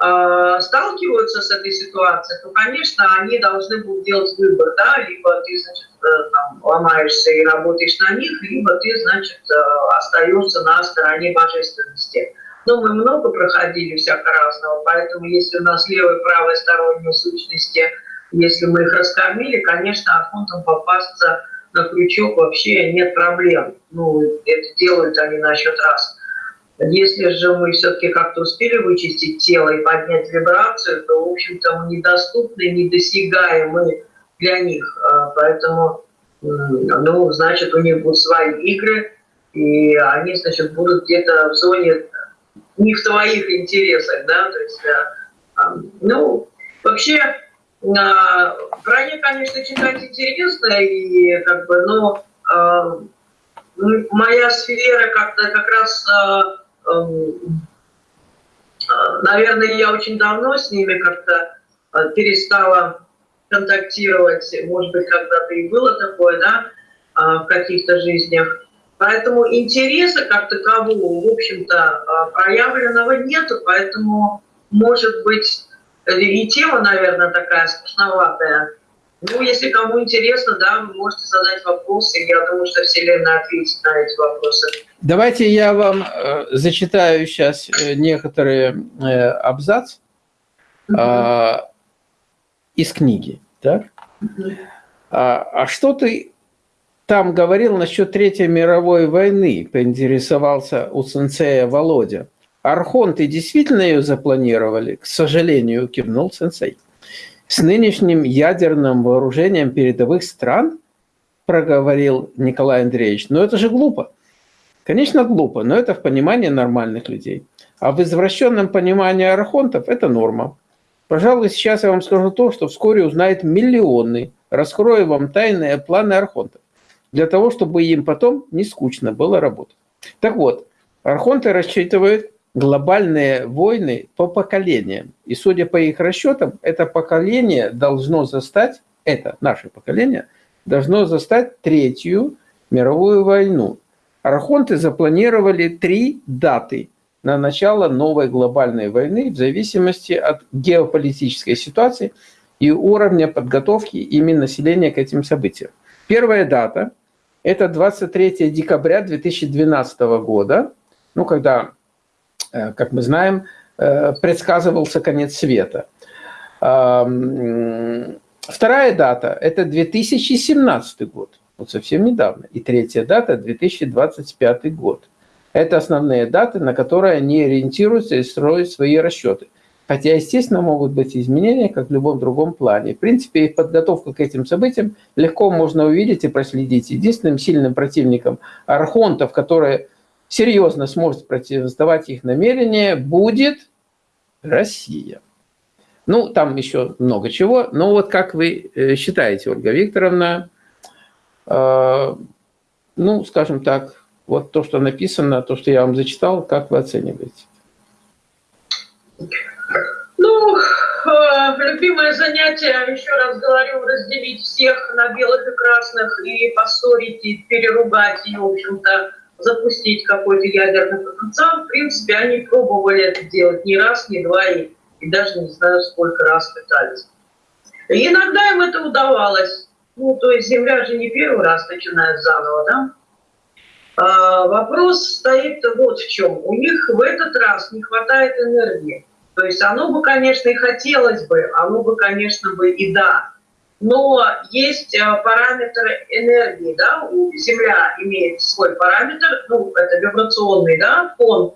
э, сталкиваются с этой ситуацией, то, конечно, они должны будут делать выбор, да, либо ты, значит, э, там, ломаешься и работаешь на них, либо ты, значит, э, остаешься на стороне божественности. Но мы много проходили всяко разного, поэтому если у нас левая и правая сторонние сущности, если мы их раскормили, конечно, архонтам попасться на крючок вообще нет проблем. Ну, это делают они на счет раз. Если же мы все-таки как-то успели вычистить тело и поднять вибрацию, то, в общем-то, мы недоступны, недосягаемы для них. А, поэтому, ну, значит, у них будут свои игры, и они, значит, будут где-то в зоне не в твоих интересах, да, то есть, э, ну, вообще, э, нее, конечно, читать интересно, и как бы, но э, моя сфера как-то как раз, наверное, я очень давно с ними как-то перестала контактировать, может быть, когда-то и было такое, да, в каких-то жизнях, Поэтому интереса как такового, в общем-то, а, проявленного нету, поэтому, может быть, и тема, наверное, такая скучноватая. Ну, если кому интересно, да, вы можете задать вопросы, я думаю, что Вселенная ответит на эти вопросы. Давайте я вам э, зачитаю сейчас э, некоторые э, абзац э, из книги. Так? А, а что ты там говорил насчет Третьей мировой войны, поинтересовался у сенсея Володя. Архонты действительно ее запланировали? К сожалению, кивнул сенсей. С нынешним ядерным вооружением передовых стран, проговорил Николай Андреевич, но это же глупо. Конечно, глупо, но это в понимании нормальных людей. А в извращенном понимании архонтов это норма. Пожалуй, сейчас я вам скажу то, что вскоре узнает миллионы. Раскрою вам тайные планы архонтов для того, чтобы им потом не скучно было работать. Так вот, архонты рассчитывают глобальные войны по поколениям. И судя по их расчетам, это поколение должно застать, это наше поколение, должно застать Третью мировую войну. Архонты запланировали три даты на начало новой глобальной войны в зависимости от геополитической ситуации и уровня подготовки именно населения к этим событиям. Первая дата – это 23 декабря 2012 года, ну, когда, как мы знаем, э, предсказывался конец света. Вторая дата – это 2017 год, вот совсем недавно. И третья дата – 2025 год. Это основные даты, на которые они ориентируются и строят свои расчеты. Хотя, естественно, могут быть изменения, как в любом другом плане. В принципе, подготовка к этим событиям легко можно увидеть и проследить. Единственным сильным противником архонтов, который серьезно сможет противостоять их намерения, будет Россия. Ну, там еще много чего. Но вот как вы э, считаете, Ольга Викторовна, э, ну, скажем так, вот то, что написано, то, что я вам зачитал, как вы оцениваете? Ну, э, любимое занятие, еще раз говорю, разделить всех на белых и красных и поссорить, и переругать, и, в общем-то, запустить какой-то ядерный потенциал. В принципе, они пробовали это делать не раз, не два, и, и даже не знаю, сколько раз пытались. И иногда им это удавалось. Ну, то есть Земля же не первый раз начинает заново, да? А, вопрос стоит вот в чем. У них в этот раз не хватает энергии. То есть оно бы, конечно, и хотелось бы, оно бы, конечно, бы и да. Но есть э, параметр энергии, да, у Земля имеет свой параметр, ну, это вибрационный, да, фон.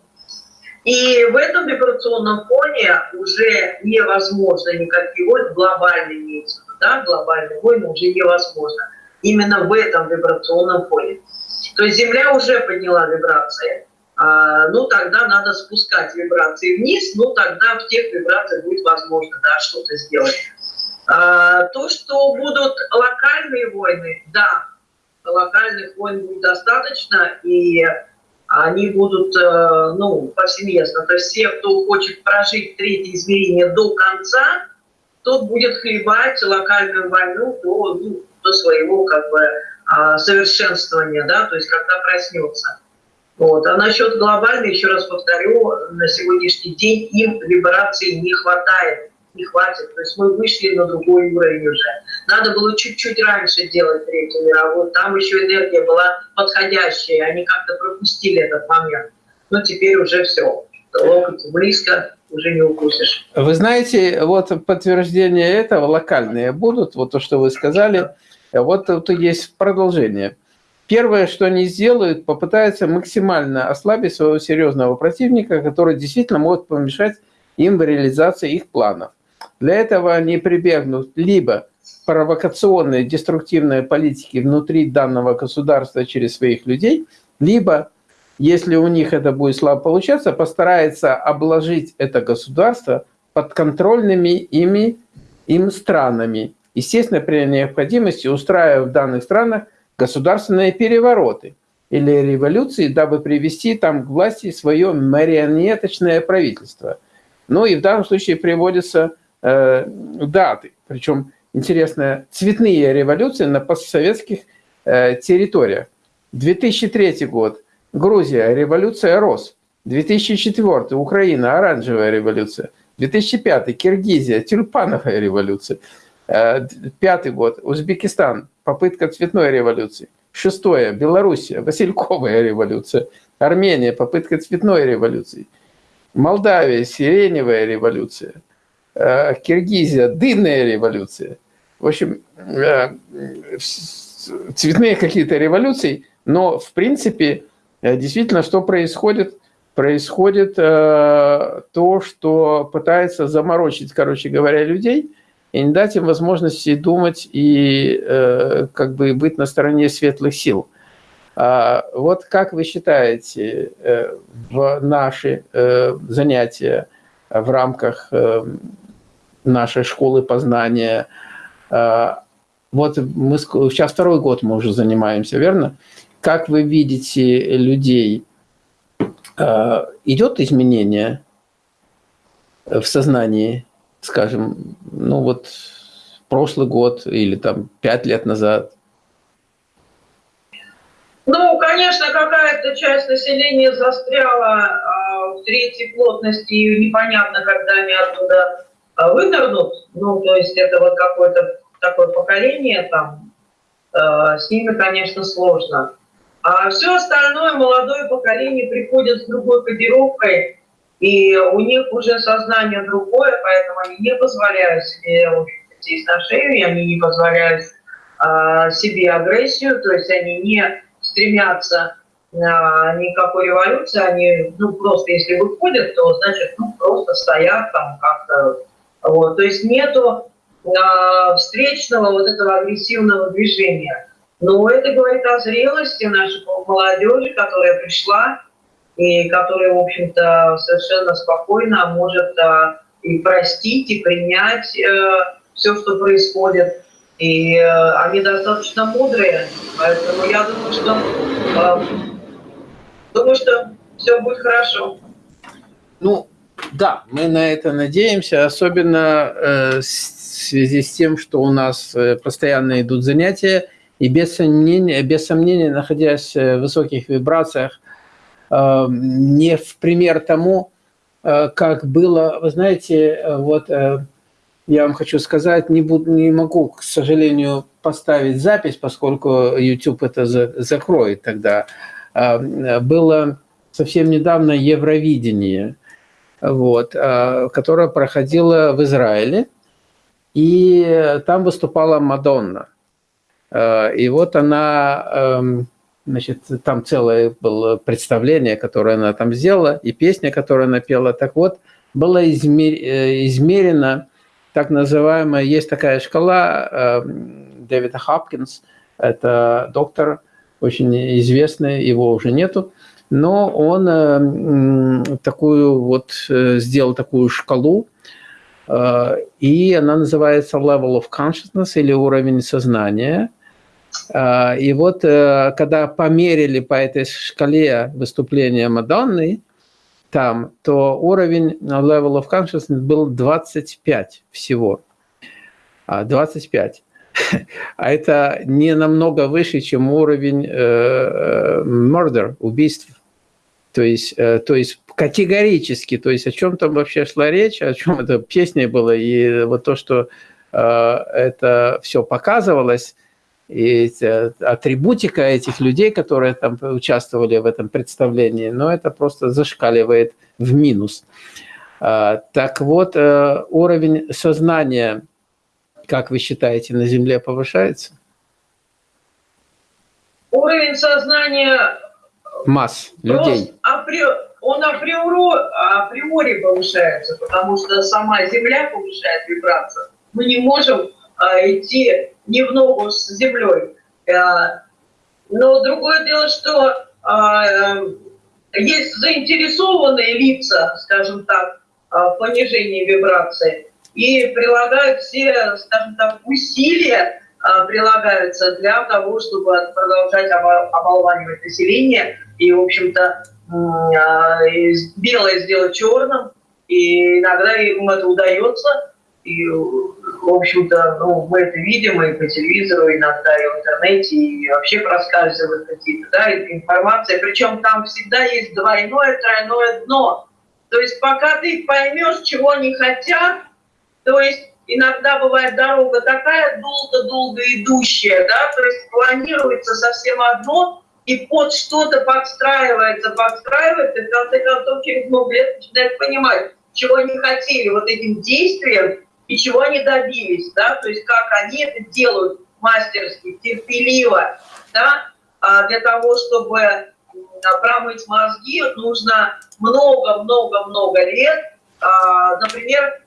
И в этом вибрационном фоне уже невозможно никакие войны, глобальные имеется, да, глобальные войны уже невозможно. Именно в этом вибрационном фоне. То есть Земля уже подняла вибрации. А, ну тогда надо спускать вибрации вниз, ну тогда в тех вибрациях будет возможно да, что-то сделать. А, то, что будут локальные войны, да, локальных войн будет достаточно, и они будут, э, ну, повсеместно. То есть все, кто хочет прожить третье измерение до конца, тот будет хлебать локальную войну до, ну, до своего, как бы, а, совершенствования, да, то есть когда проснется. Вот. А насчет глобальной, еще раз повторю, на сегодняшний день им вибрации не хватает, не хватит. То есть мы вышли на другой уровень уже. Надо было чуть-чуть раньше делать Третью мировую. Там еще энергия была подходящая, они как-то пропустили этот момент. Но теперь уже все. Локоть близко, уже не укусишь. Вы знаете, вот подтверждение этого локальные будут, вот то, что вы сказали, вот тут есть продолжение. Первое, что они сделают, попытаются максимально ослабить своего серьезного противника, который действительно может помешать им в реализации их планов. Для этого они прибегнут либо провокационной, деструктивной политики внутри данного государства через своих людей, либо, если у них это будет слабо получаться, постарается обложить это государство подконтрольными ими им странами. Естественно, при необходимости устраивая в данных странах государственные перевороты или революции, дабы привести там к власти свое марионеточное правительство. Ну и в данном случае приводятся э, даты, причем интересно, цветные революции на постсоветских э, территориях. 2003 год, Грузия, революция РОС. 2004 Украина, оранжевая революция. 2005 Киргизия, тюльпановая революция. Э, пятый год, Узбекистан, попытка цветной революции. Шестое, Белоруссия, Васильковая революция. Армения, попытка цветной революции. Молдавия, сиреневая революция. Э, Киргизия, дынная революция. В общем, э, цветные какие-то революции, но в принципе действительно что происходит? Происходит то, что пытается заморочить, короче говоря, людей – и не дать им возможности думать и э, как бы быть на стороне светлых сил. А вот как вы считаете, э, в наши э, занятия в рамках э, нашей школы познания, э, вот мы сейчас второй год мы уже занимаемся, верно? Как вы видите людей? Э, идет изменение в сознании? скажем, ну вот прошлый год или там пять лет назад? Ну, конечно, какая-то часть населения застряла а, в третьей плотности, и непонятно, когда они оттуда а, вынырнут. Ну, то есть это вот какое-то такое поколение там, а, с ними, конечно, сложно. А все остальное молодое поколение приходит с другой кодировкой, и у них уже сознание другое, поэтому они не позволяют себе сесть на шею, они не позволяют а, себе агрессию, то есть они не стремятся никакой революции, они, ну, просто если выходят, то, значит, ну, просто стоят там как-то, вот, то есть нету а, встречного вот этого агрессивного движения. Но это говорит о зрелости нашей молодежи, которая пришла и которая, в общем-то, совершенно спокойно может а, и простить, и принять э, все, что происходит. И э, они достаточно мудрые, поэтому я думаю, что э, думаю, что все будет хорошо. Ну, да, мы на это надеемся, особенно э, в связи с тем, что у нас э, постоянно идут занятия, и без сомнения, без сомнения находясь в высоких вибрациях, э, не в пример тому, э, как было, вы знаете, э, вот э, я вам хочу сказать, не, буду, не могу, к сожалению, поставить запись, поскольку YouTube это за, закроет тогда. Э, было совсем недавно Евровидение – вот, а, которая проходила в Израиле, и там выступала Мадонна. А, и вот она, эм, значит, там целое было представление, которое она там сделала, и песня, которую она пела. Так вот, было э, измерено так называемая, есть такая шкала эм, Дэвида Хопкинс, это доктор, очень известный, его уже нету, но он э, такую вот э, сделал такую шкалу, э, и она называется level of consciousness или уровень сознания. И вот когда померили по этой шкале выступления Мадонны, там, то уровень level of consciousness был 25 всего. 25. А это не намного выше, чем уровень murder, убийств. То есть, э, то есть категорически, то есть о чем там вообще шла речь, о чем эта песня была, и вот то, что э, это все показывалось, и атрибутика этих людей, которые там участвовали в этом представлении, но это просто зашкаливает в минус. А, так вот, э, уровень сознания, как вы считаете, на Земле повышается? Уровень сознания масс людей. Он априори, априори повышается, потому что сама Земля повышает вибрацию. Мы не можем а, идти не в ногу с Землей. А, но другое дело, что а, есть заинтересованные лица, скажем так, в понижении вибрации и прилагают все, скажем так, усилия прилагаются для того, чтобы продолжать оболванивать население и, в общем-то, а, белое сделать черным, и иногда им это удается, и, в общем-то, ну, мы это видим и по телевизору, иногда и в интернете, и вообще проскальзывают какие-то, да, информация, причем там всегда есть двойное, тройное дно. То есть пока ты поймешь, чего они хотят, то есть иногда бывает дорога такая долго-долго идущая, да, то есть планируется совсем одно, и под что-то подстраивается, подстраивается, и в конце концов через много лет начинает понимать, чего они хотели вот этим действием и чего они добились, да, то есть как они это делают мастерски, терпеливо, да, а для того, чтобы промыть мозги, нужно много-много-много лет, а, например,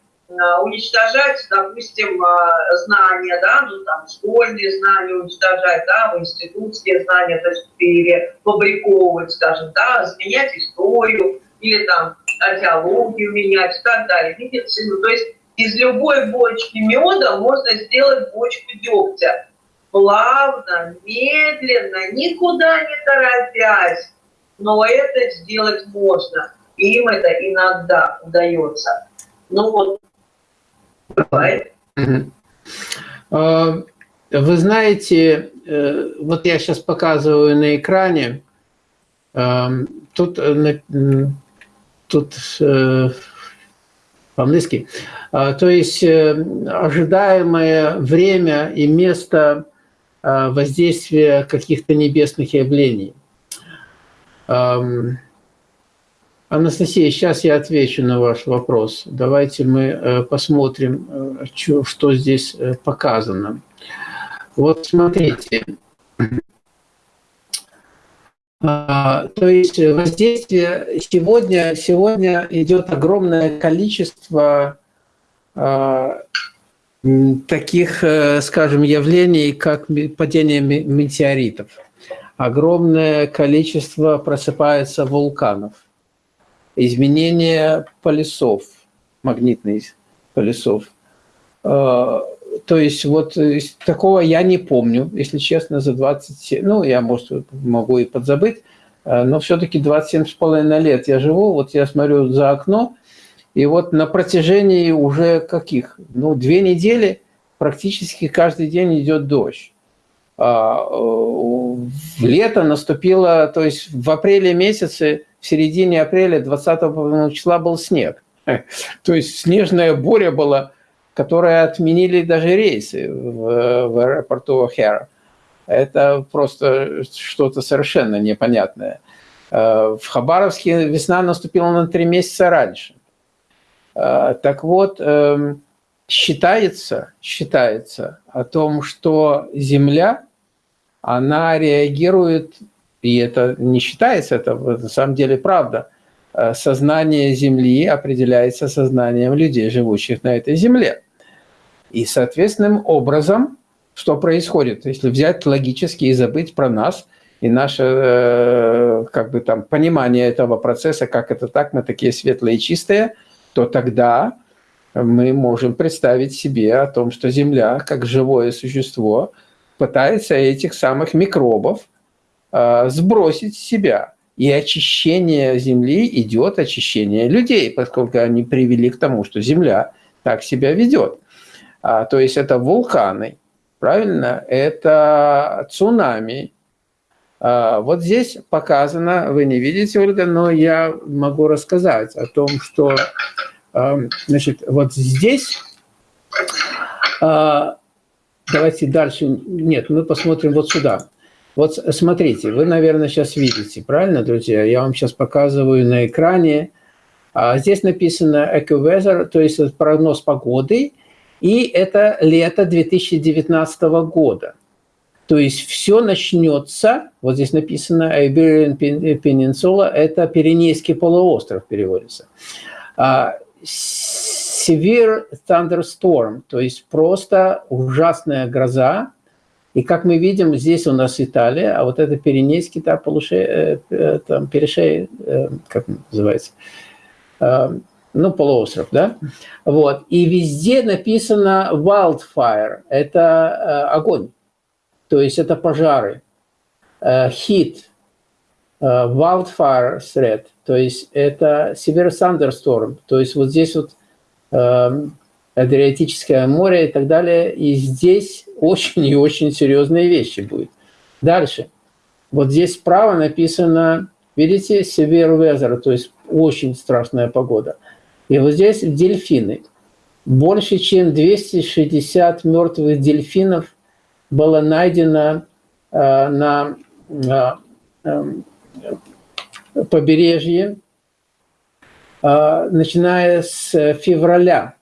уничтожать, допустим, э, знания, да, ну там школьные знания уничтожать, да, институтские знания, то есть перефабриковывать, скажем, да, изменять историю или там археологию менять и так далее, медицину. То есть из любой бочки меда можно сделать бочку дегтя. Плавно, медленно, никуда не торопясь, но это сделать можно. Им это иногда удается. Ну вот а, вы знаете, э, вот я сейчас показываю на экране, а, тут, э, тут э, по-английски, а, то есть ожидаемое время и место воздействия каких-то небесных явлений. Анастасия, сейчас я отвечу на ваш вопрос. Давайте мы э, посмотрим, э, что здесь э, показано. Вот смотрите. А, то есть воздействие сегодня, сегодня идет огромное количество а, таких, скажем, явлений, как падение метеоритов. Огромное количество просыпается вулканов, изменение полюсов, магнитных полюсов. А, то есть вот такого я не помню, если честно, за 27, ну, я, может, могу и подзабыть, а, но все-таки 27 с половиной лет я живу, вот я смотрю за окно, и вот на протяжении уже каких? Ну, две недели практически каждый день идет дождь. А, в лето наступило, то есть в апреле месяце, в середине апреля 20 числа был снег. То есть снежная буря была, которая отменили даже рейсы в, в аэропорту О'Хара. Это просто что-то совершенно непонятное. А, в Хабаровске весна наступила на три месяца раньше. А, так вот, эм, считается, считается о том, что Земля, она реагирует, и это не считается, это на самом деле правда, э, сознание Земли определяется сознанием людей, живущих на этой Земле. И соответственным образом, что происходит, если взять логически и забыть про нас, и наше э, как бы там понимание этого процесса, как это так, мы такие светлые и чистые – то тогда мы можем представить себе о том, что Земля, как живое существо, пытается этих самых микробов сбросить с себя. И очищение Земли идет очищение людей, поскольку они привели к тому, что Земля так себя ведет. А, то есть это вулканы, правильно? Это цунами. А, вот здесь показано, вы не видите, Ольга, но я могу рассказать о том, что Значит, вот здесь, а, давайте дальше, нет, мы посмотрим вот сюда. Вот смотрите, вы, наверное, сейчас видите, правильно, друзья? Я вам сейчас показываю на экране. А здесь написано EcoWeather, то есть прогноз погоды, и это лето 2019 года. То есть все начнется, вот здесь написано Iberian Peninsula, это Пиренейский полуостров переводится. А severe thunderstorm, то есть просто ужасная гроза. И как мы видим, здесь у нас Италия, а вот это Пиренейский, там, полуше, э, э, там перешей, э, как называется, ну, полуостров, да? Вот. И везде написано wildfire, это огонь, то есть это пожары, heat, wildfire threat – то есть это Severe Thunderstorm, то есть вот здесь вот э, Адриатическое море и так далее, и здесь очень и очень серьезные вещи будут. Дальше. Вот здесь справа написано, видите, Severe Weather, то есть очень страшная погода. И вот здесь дельфины. Больше, чем 260 мертвых дельфинов было найдено э, на э, побережье, а, начиная с февраля.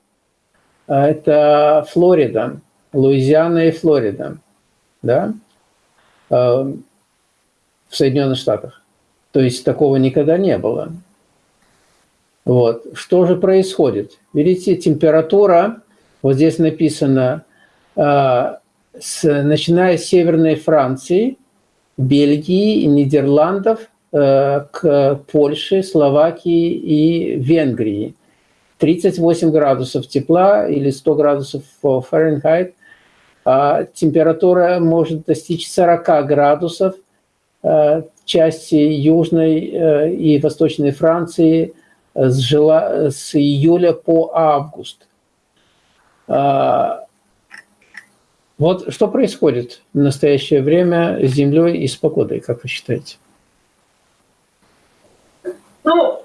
А, это Флорида, Луизиана и Флорида, да, а, в Соединенных Штатах. То есть такого никогда не было. Вот. Что же происходит? Видите, температура, вот здесь написано, с, начиная с Северной Франции, Бельгии, Нидерландов – Э, к Польше, Словакии и Венгрии. 38 градусов тепла или 100 градусов Фahrenheit. А температура может достичь 40 градусов э, части Южной э, и Восточной Франции с июля по август. А, вот что происходит в настоящее время с Землей и с погодой, как вы считаете? Ну,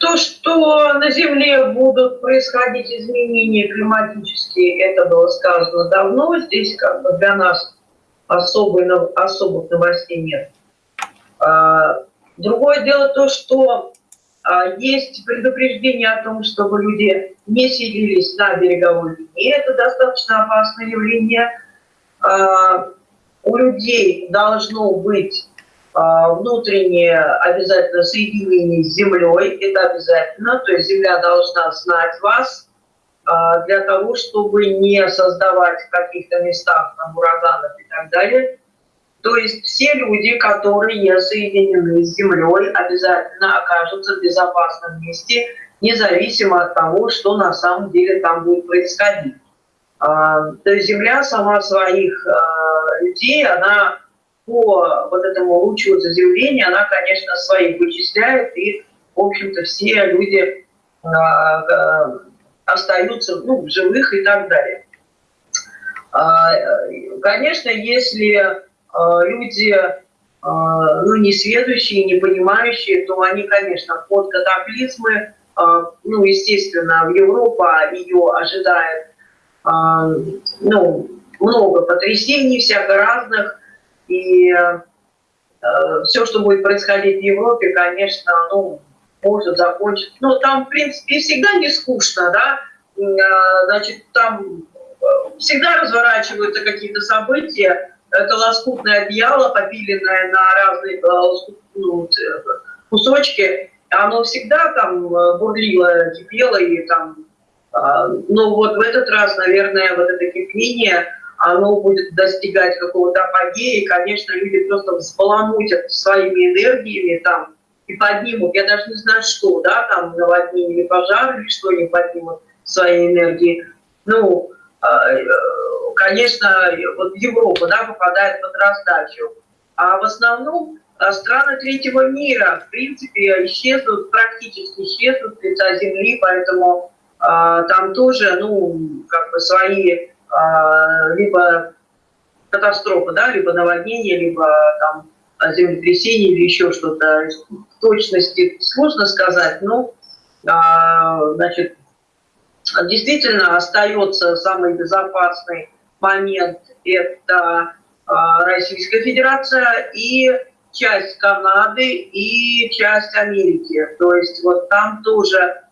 то, что на Земле будут происходить изменения климатические, это было сказано давно. Здесь как бы для нас особой, особых новостей нет. А, другое дело то, что а, есть предупреждение о том, чтобы люди не селились на береговой линии. Это достаточно опасное явление. А, у людей должно быть внутреннее обязательно соединение с Землей, это обязательно, то есть Земля должна знать вас а, для того, чтобы не создавать в каких-то местах там, ураганов и так далее. То есть все люди, которые соединены с Землей, обязательно окажутся в безопасном месте, независимо от того, что на самом деле там будет происходить. А, то есть Земля сама своих людей, она по вот этому лучу заземления, она, конечно, своих вычисляет, и, в общем-то, все люди э, э, остаются ну, живых и так далее. Э, конечно, если люди ну, не следующие, не понимающие, то они, конечно, под катаклизмы, ну, естественно, в Европа ее ожидает ну, много потрясений всяко разных, и э, все, что будет происходить в Европе, конечно, ну, может закончиться. Ну, там, в принципе, всегда не скучно, да, э, значит, там э, всегда разворачиваются какие-то события, это лоскутное одеяло, попиленное на разные ну, кусочки, оно всегда там бурлило, кипело, и там, ну вот в этот раз, наверное, вот это кипение, оно будет достигать какого-то апогея, и, конечно, люди просто взбаламутят своими энергиями там и поднимут, я даже не знаю что, да, там наводнение или пожар, или что они поднимут своей энергии. Ну, а, э, конечно, вот Европа, да, попадает под раздачу. А в основном а, страны третьего мира, в принципе, исчезнут, практически исчезнут с лица Земли, поэтому там тоже, ну, как бы свои либо катастрофа, да, либо наводнение, либо там землетрясение или еще что-то. В точности сложно сказать, но а, значит, действительно остается самый безопасный момент – это а, Российская Федерация и часть Канады и часть Америки. То есть вот там тоже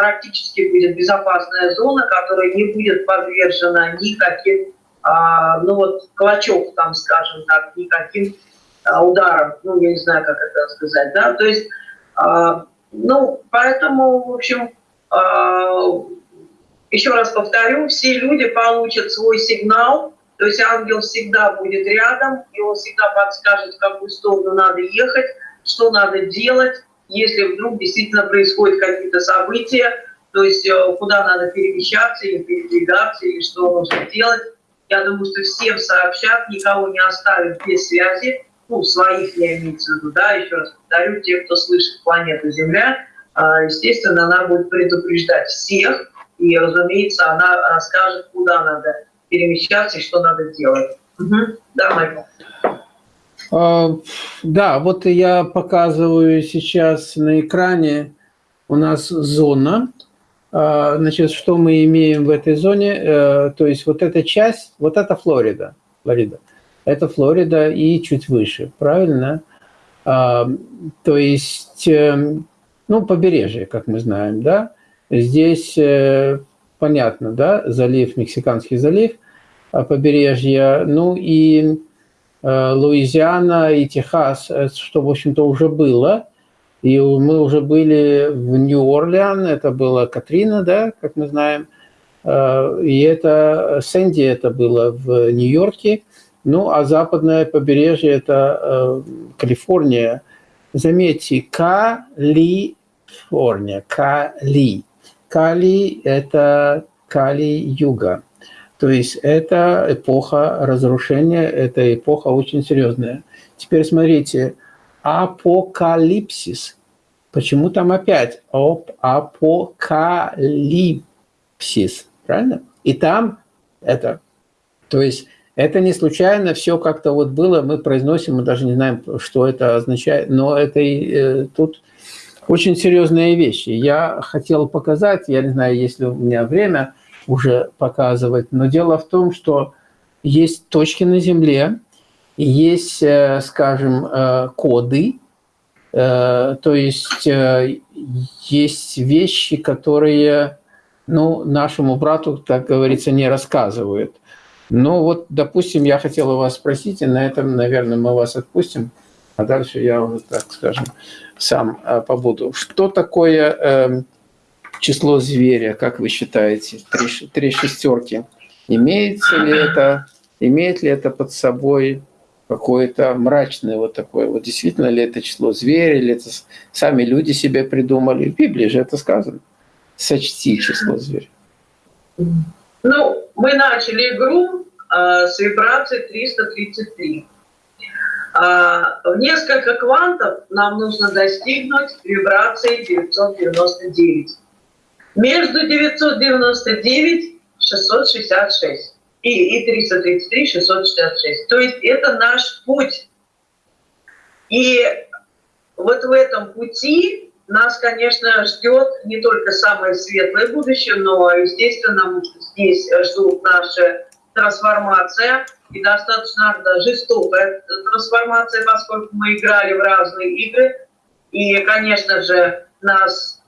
практически будет безопасная зона, которая не будет подвержена никаким, а, ну вот, клочок там, скажем так, никаким а, ударом, ну, я не знаю, как это сказать, да, то есть, а, ну, поэтому, в общем, еще раз повторю, все люди получат свой сигнал, то есть ангел всегда будет рядом, и он всегда подскажет, в какую сторону надо ехать, что надо делать, если вдруг действительно происходят какие-то события, то есть э, куда надо перемещаться или передвигаться, или что нужно делать. Я думаю, что всем сообщат, никого не оставят без связи, ну, своих я имеется в виду, да, еще раз повторю, те, кто слышит планету Земля, а, естественно, она будет предупреждать всех, и, разумеется, она расскажет, куда надо перемещаться и что надо делать. Угу. Да, Майкл? А, да, вот я показываю сейчас на экране у нас зона. А, значит, что мы имеем в этой зоне? Э, то есть вот эта часть, вот это Флорида, Флорида. Это Флорида и чуть выше, правильно? А, то есть, эм, ну, побережье, как мы знаем, да? Здесь э, понятно, да, залив, Мексиканский залив, побережье, ну и Э, Луизиана и Техас, э, что, в общем-то, уже было. И мы уже были в Нью-Орлеан, это была Катрина, да, как мы знаем. Э, и это Сэнди, это было в Нью-Йорке. Ну, а западное побережье – это Калифорния. Заметьте, Калифорния, Кали. Кали – это Кали-Юга. То есть это эпоха разрушения, это эпоха очень серьезная. Теперь смотрите, апокалипсис. Почему там опять апокалипсис? Правильно? И там это. То есть это не случайно, все как-то вот было, мы произносим, мы даже не знаем, что это означает, но это э, тут очень серьезные вещи. Я хотел показать, я не знаю, если у меня время, уже показывать. Но дело в том, что есть точки на Земле, есть, э, скажем, э, коды, э, то есть есть вещи, которые ну, нашему брату, так говорится, не рассказывают. Но вот, допустим, я хотел у вас спросить, и на этом, наверное, мы вас отпустим. а дальше я уже, так скажем, сам побуду. Что такое э, число зверя, как вы считаете? Три, три шестерки. Имеется ли это, имеет ли это под собой какое-то мрачное вот такое, вот действительно ли это число зверя, или это сами люди себе придумали. В Библии же это сказано. Сочти число зверя. Ну, мы начали игру э, с вибрации 333. А, в несколько квантов нам нужно достигнуть вибрации 999. Между 999 и 666 и, и 333 666. То есть это наш путь. И вот в этом пути нас, конечно, ждет не только самое светлое будущее, но, естественно, здесь ждут наши трансформация и достаточно жестокая трансформация, поскольку мы играли в разные игры. И, конечно же, нас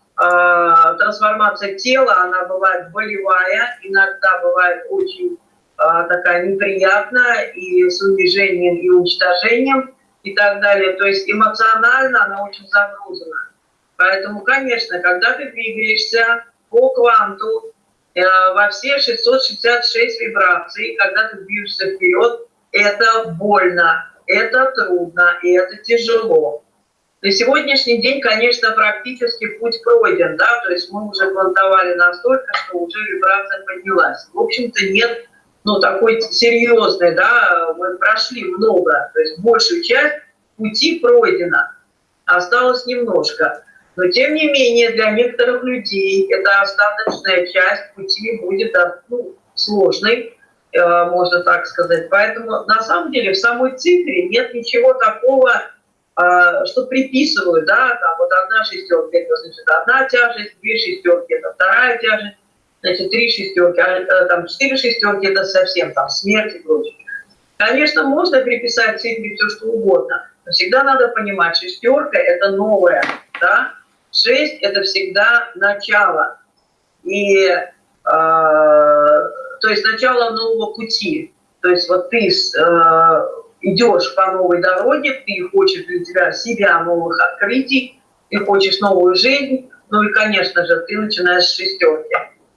трансформация тела, она бывает болевая, иногда бывает очень э, такая неприятная и с унижением и уничтожением и так далее. То есть эмоционально она очень загружена. Поэтому, конечно, когда ты двигаешься по кванту, Э, во все 666 вибраций, когда ты движешься вперед, это больно, это трудно и это тяжело. На сегодняшний день, конечно, практически путь пройден, да, то есть мы уже плантовали настолько, что уже вибрация поднялась. В общем-то, нет, ну, такой серьезной, да, мы прошли много, то есть большую часть пути пройдена, осталось немножко. Но тем не менее для некоторых людей эта остаточная часть пути будет ну, сложной, э, можно так сказать. Поэтому на самом деле в самой цифре нет ничего такого, что приписывают, да, там вот одна шестерка, это значит одна тяжесть, две шестерки, это вторая тяжесть, значит, три шестерки, а э, там четыре шестерки, это совсем там смерть и прочее. Конечно, можно приписать цифре все, что угодно, но всегда надо понимать, шестерка – это новое, да, 6 – это всегда начало. И, э, то есть начало нового пути. То есть вот ты э, идешь по новой дороге, ты хочешь для тебя себя новых открытий, ты хочешь новую жизнь, ну и, конечно же, ты начинаешь с шестерки.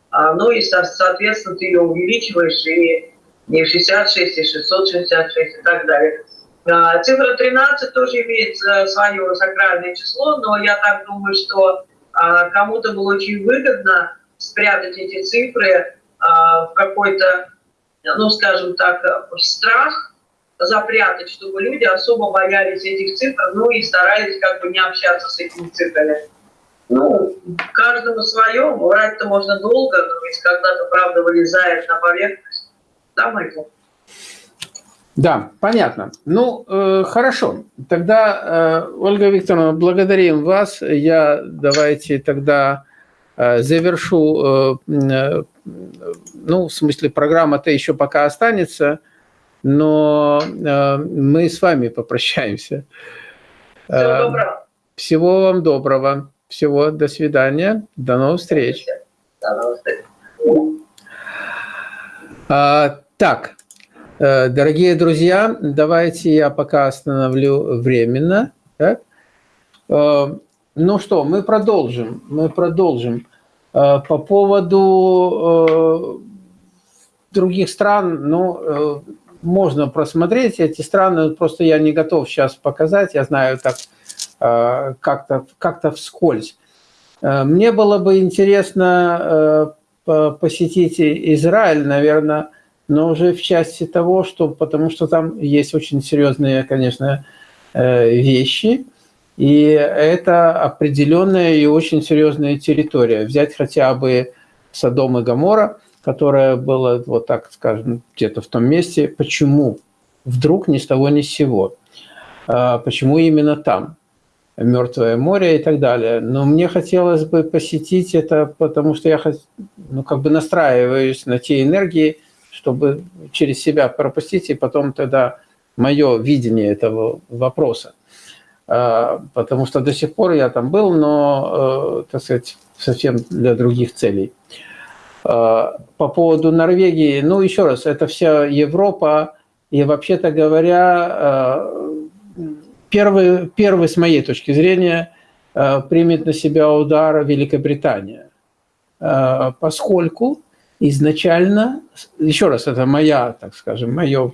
А, ну и, соответственно, ты ее увеличиваешь и не 66, и 666 и так далее. А, цифра 13 тоже имеет э, свое сакральное число, но я так думаю, что а, кому-то было очень выгодно спрятать эти цифры в какой-то, ну, скажем так, в страх, запрятать, чтобы люди особо боялись этих цифр, ну и старались как бы не общаться с этими цифрами. Ну, каждому свое, врать-то можно долго, но ведь когда-то правда вылезает на поверхность. Да, Майкл? Да, понятно. Ну, э, хорошо. Тогда, э, Ольга Викторовна, благодарим вас. Я давайте тогда э, завершу, э, э, ну, в смысле, программа-то еще пока останется, но э, мы с вами попрощаемся. Всего э, доброго. Всего вам доброго. Всего, до свидания. До новых встреч. До новых встреч. А, так. Э, дорогие друзья, давайте я пока остановлю временно. Так? Ну что, мы продолжим. Мы продолжим. По поводу других стран, ну, можно просмотреть эти страны, просто я не готов сейчас показать, я знаю так как-то как, -то, вскользь. Мне было бы интересно посетить Израиль, наверное, но уже в части того, что, потому что там есть очень серьезные, конечно, э, вещи, и это определенная и очень серьезная территория. Взять хотя бы Содом и Гамора, которая была, вот так скажем, где-то в том месте. Почему? Вдруг ни с того ни с сего. А почему именно там? Мертвое море и так далее. Но мне хотелось бы посетить это, потому что я ну, как бы настраиваюсь на те энергии, чтобы через себя пропустить, и потом тогда мое видение этого вопроса. А, потому что до сих пор я там был, но, э, так сказать, совсем для других целей. А, по поводу Норвегии, ну, еще раз, это вся Европа, и вообще-то говоря, э, первый, первый, с моей точки зрения, э, примет на себя удар Великобритания, э, поскольку изначально, еще раз, это моя, так скажем, мое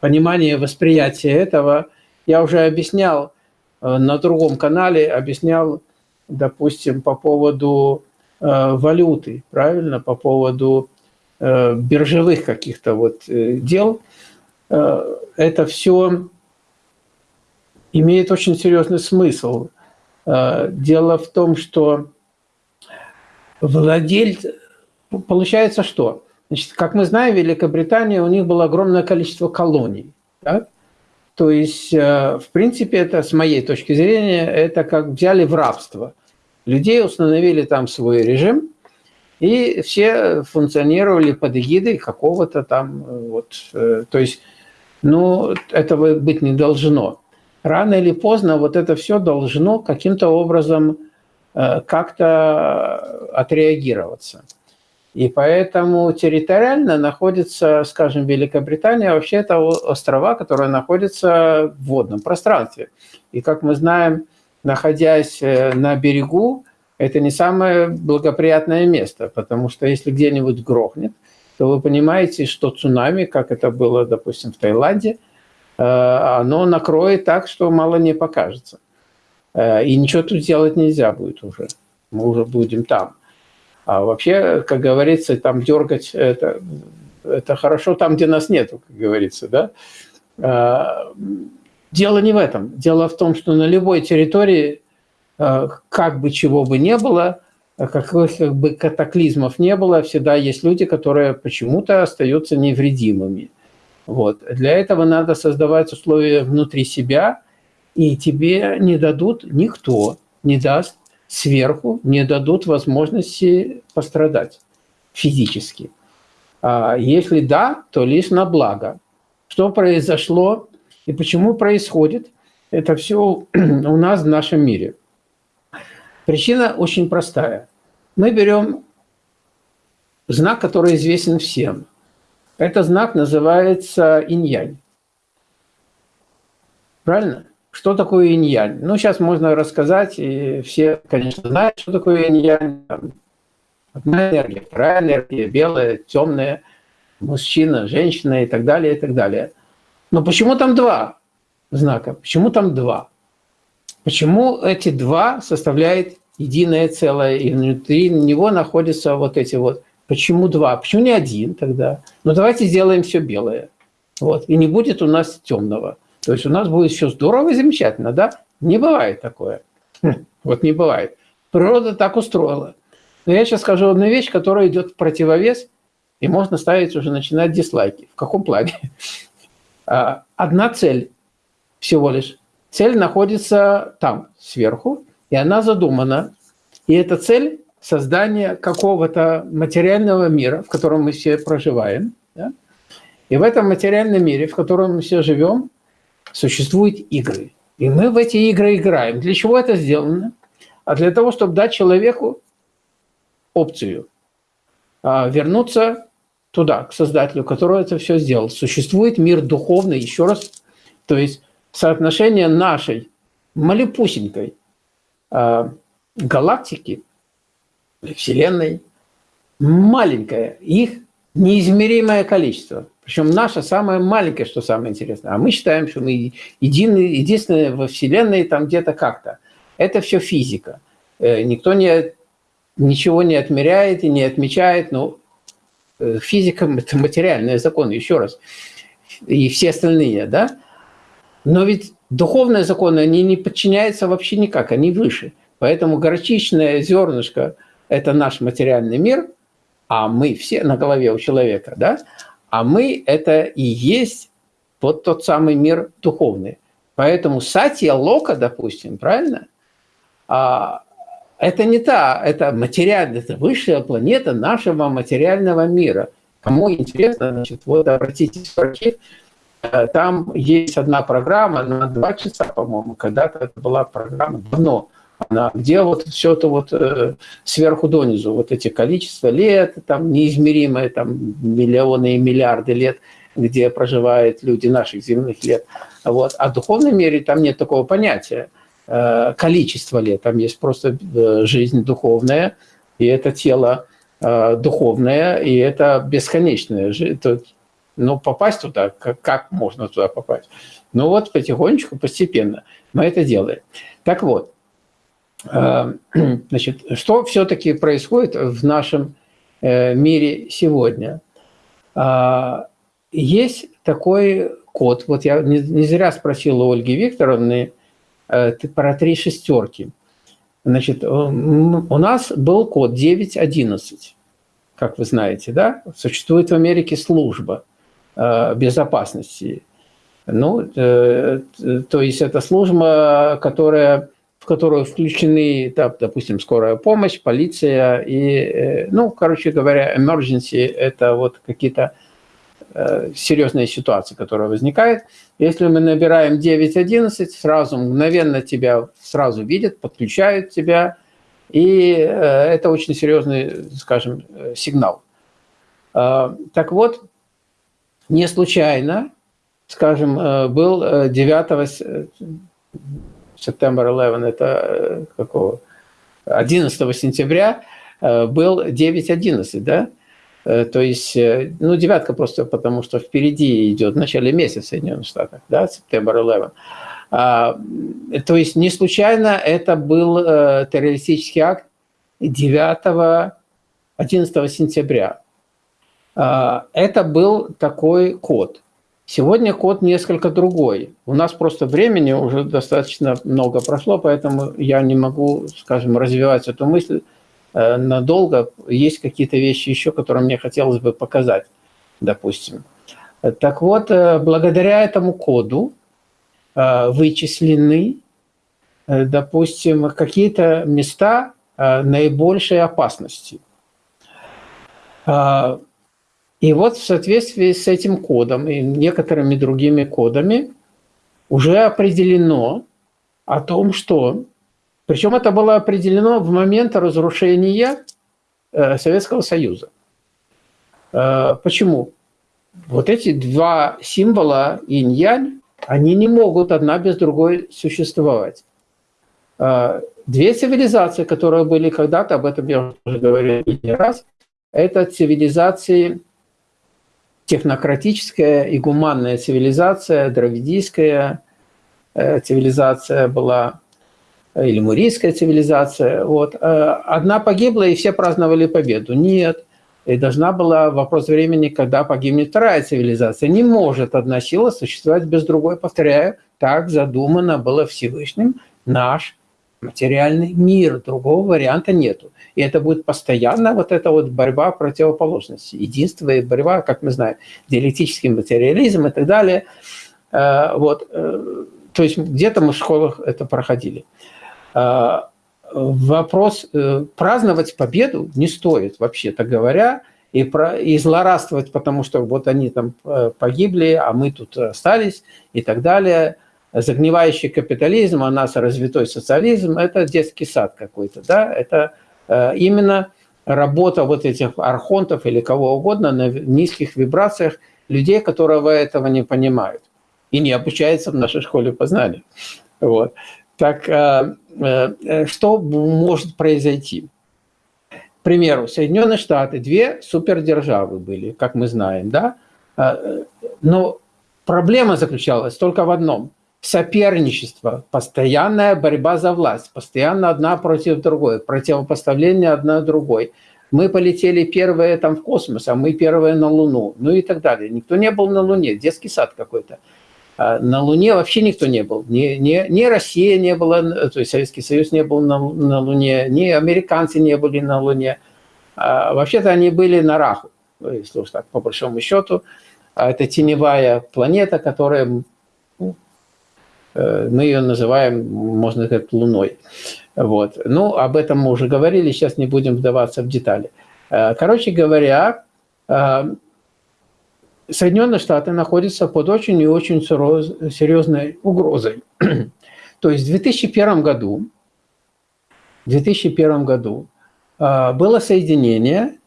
понимание, восприятие этого, я уже объяснял на другом канале, объяснял, допустим, по поводу валюты, правильно, по поводу биржевых каких-то вот дел – Э, это все имеет очень серьезный смысл. Э, дело в том, что владельцы... Получается что? Значит, как мы знаем, Великобритания, у них было огромное количество колоний. Да? То есть, э, в принципе, это, с моей точки зрения, это как взяли в рабство. Людей установили там свой режим, и все функционировали под эгидой какого-то там, вот, то есть но этого быть не должно. Рано или поздно вот это все должно каким-то образом э, как-то отреагироваться. И поэтому территориально находится, скажем, Великобритания, вообще это острова, которые находятся в водном пространстве. И как мы знаем, находясь э, на берегу, это не самое благоприятное место, потому что если где-нибудь грохнет, то вы понимаете, что цунами, как это было, допустим, в Таиланде, э, оно накроет так, что мало не покажется. Э, и ничего тут делать нельзя будет уже. Мы уже будем там. А вообще, как говорится, там дергать это, это хорошо там, где нас нету, как говорится, да? Э, дело не в этом. Дело в том, что на любой территории, как бы чего бы не было, а каких как бы катаклизмов не было, всегда есть люди, которые почему-то остаются невредимыми. Вот. Для этого надо создавать условия внутри себя, и тебе не дадут никто, не даст сверху, не дадут возможности пострадать физически. А если да, то лишь на благо. Что произошло и почему происходит, это все у нас в нашем мире – Причина очень простая. Мы берем знак, который известен всем. Этот знак называется инь-янь. Правильно? Что такое инь-янь? Ну, сейчас можно рассказать, и все, конечно, знают, что такое инь-янь. Одна энергия, вторая энергия, белая, темная, мужчина, женщина и так далее, и так далее. Но почему там два знака? Почему там два? Почему эти два составляют единое целое, и внутри него находятся вот эти вот. Почему два? Почему не один тогда? Ну давайте сделаем все белое. Вот. И не будет у нас темного. То есть у нас будет все здорово и замечательно, да? Не бывает такое. Хм, вот не бывает. Природа так устроила. Но я сейчас скажу одну вещь, которая идет в противовес, и можно ставить уже, начинать дизлайки. В каком плане? А, одна цель всего лишь. Цель находится там, сверху, и она задумана. И эта цель – создание какого-то материального мира, в котором мы все проживаем. Да? И в этом материальном мире, в котором мы все живем, существуют игры. И мы в эти игры играем. Для чего это сделано? А для того, чтобы дать человеку опцию а, вернуться туда, к Создателю, который это все сделал. Существует мир духовный, еще раз, то есть соотношение нашей малепусенькой э, галактики, Вселенной, маленькое, их неизмеримое количество. Причем наше самое маленькое, что самое интересное. А мы считаем, что мы единый, единственное во Вселенной там где-то как-то. Это все физика. Э, никто не, ничего не отмеряет и не отмечает. Но физика – это материальные законы, еще раз. И все остальные, да? Но ведь духовные законы, они не подчиняются вообще никак, они выше. Поэтому горчичное зернышко – это наш материальный мир, а мы все на голове у человека, да? А мы – это и есть вот тот самый мир духовный. Поэтому Сатья Лока, допустим, правильно? А, это не та, это материальная, это высшая планета нашего материального мира. Кому интересно, значит, вот обратитесь в архив, Э, там есть одна программа на два часа, по-моему, когда-то это была программа давно, она, где вот все это вот э, сверху донизу, вот эти количества лет, там неизмеримое, там миллионы и миллиарды лет, где проживают люди наших земных лет. Вот. А в духовном мире там нет такого понятия э, количества лет. Там есть просто э, жизнь духовная, и это тело э, духовное, и это бесконечное. Ну, попасть туда, как, можно туда попасть? Ну вот потихонечку, постепенно мы это делаем. Так вот, значит, что все-таки происходит в нашем мире сегодня? А, есть такой код. Вот я не, зря спросил у Ольги Викторовны про три шестерки. Значит, у нас был код 911, как вы знаете, да? Существует в Америке служба э, безопасности. Ну, э, то есть это служба, которая, в которую включены, да, допустим, скорая помощь, полиция и, ну, короче говоря, emergency – это вот какие-то Э, серьезная ситуация, которая возникает. Если мы набираем 9.11, сразу мгновенно тебя сразу видят, подключают тебя, и э, это очень серьезный, скажем, э, сигнал. Так вот, не случайно, скажем, был 9 сентября 11, это какого? 11 сентября был 9.11, да? Э, то есть, э, ну, девятка просто потому, что впереди идет в начале месяца в Соединенных Штатах, да, сентябрь 11. А, то есть, не случайно это был э, террористический акт 9 11 сентября. А, это был такой код. Сегодня код несколько другой. У нас просто времени уже достаточно много прошло, поэтому я не могу, скажем, развивать эту мысль надолго. Есть какие-то вещи еще, которые мне хотелось бы показать, допустим. Так вот, э, благодаря этому коду э, вычислены, допустим, какие-то места наибольшей опасности. И вот в соответствии с этим кодом и некоторыми другими кодами уже определено о том, что причем это было определено в момент разрушения э, Советского Союза. Э, почему? Вот эти два символа инь-янь, они не могут одна без другой существовать. Э, две цивилизации, которые были когда-то, об этом я уже говорил не раз, это цивилизации технократическая и гуманная цивилизация, дравидийская цивилизация была или мурийская цивилизация. Вот. Э, одна погибла, и все праздновали победу. Нет. И должна была вопрос времени, когда погибнет вторая цивилизация. Не может одна сила существовать без другой. Повторяю, так задумано было Всевышним наш материальный мир. Другого варианта нету. И это будет постоянно вот эта вот борьба противоположности. Единство и борьба, как мы знаем, диалектический материализм и так далее. Э, вот. Э, то есть где-то мы в школах это проходили. А, вопрос э, праздновать победу не стоит, вообще-то говоря, и, про, и злорадствовать, потому что вот они там э, погибли, а мы тут остались и так далее. Загнивающий капитализм, а нас развитой социализм – это детский сад какой-то, да, это э, именно работа вот этих архонтов или кого угодно на низких вибрациях людей, которые этого не понимают и не обучаются в нашей школе познания. Вот. Так что может произойти? К примеру, Соединенные Штаты, две супердержавы были, как мы знаем, да? Э, но проблема заключалась только в одном – соперничество, постоянная борьба за власть, постоянно одна против другой, противопоставление одна другой. Мы полетели первые там в космос, а мы первые на Луну, ну и так далее. Никто не был на Луне, детский сад какой-то. А на Луне вообще никто не был. Ни, ни, ни Россия не была, то есть Советский Союз не был на, на Луне, ни американцы не были на Луне. А, Вообще-то они были на Раху, если уж так, по большому счету. А это теневая планета, которая, ну, э, мы ее называем, можно сказать, Луной. Вот. Ну, об этом мы уже говорили, сейчас не будем вдаваться в детали. А, короче говоря, Соединенные Штаты находятся под очень и очень серьезной угрозой. То есть в 2001 году, в 2001 году а, было соединение,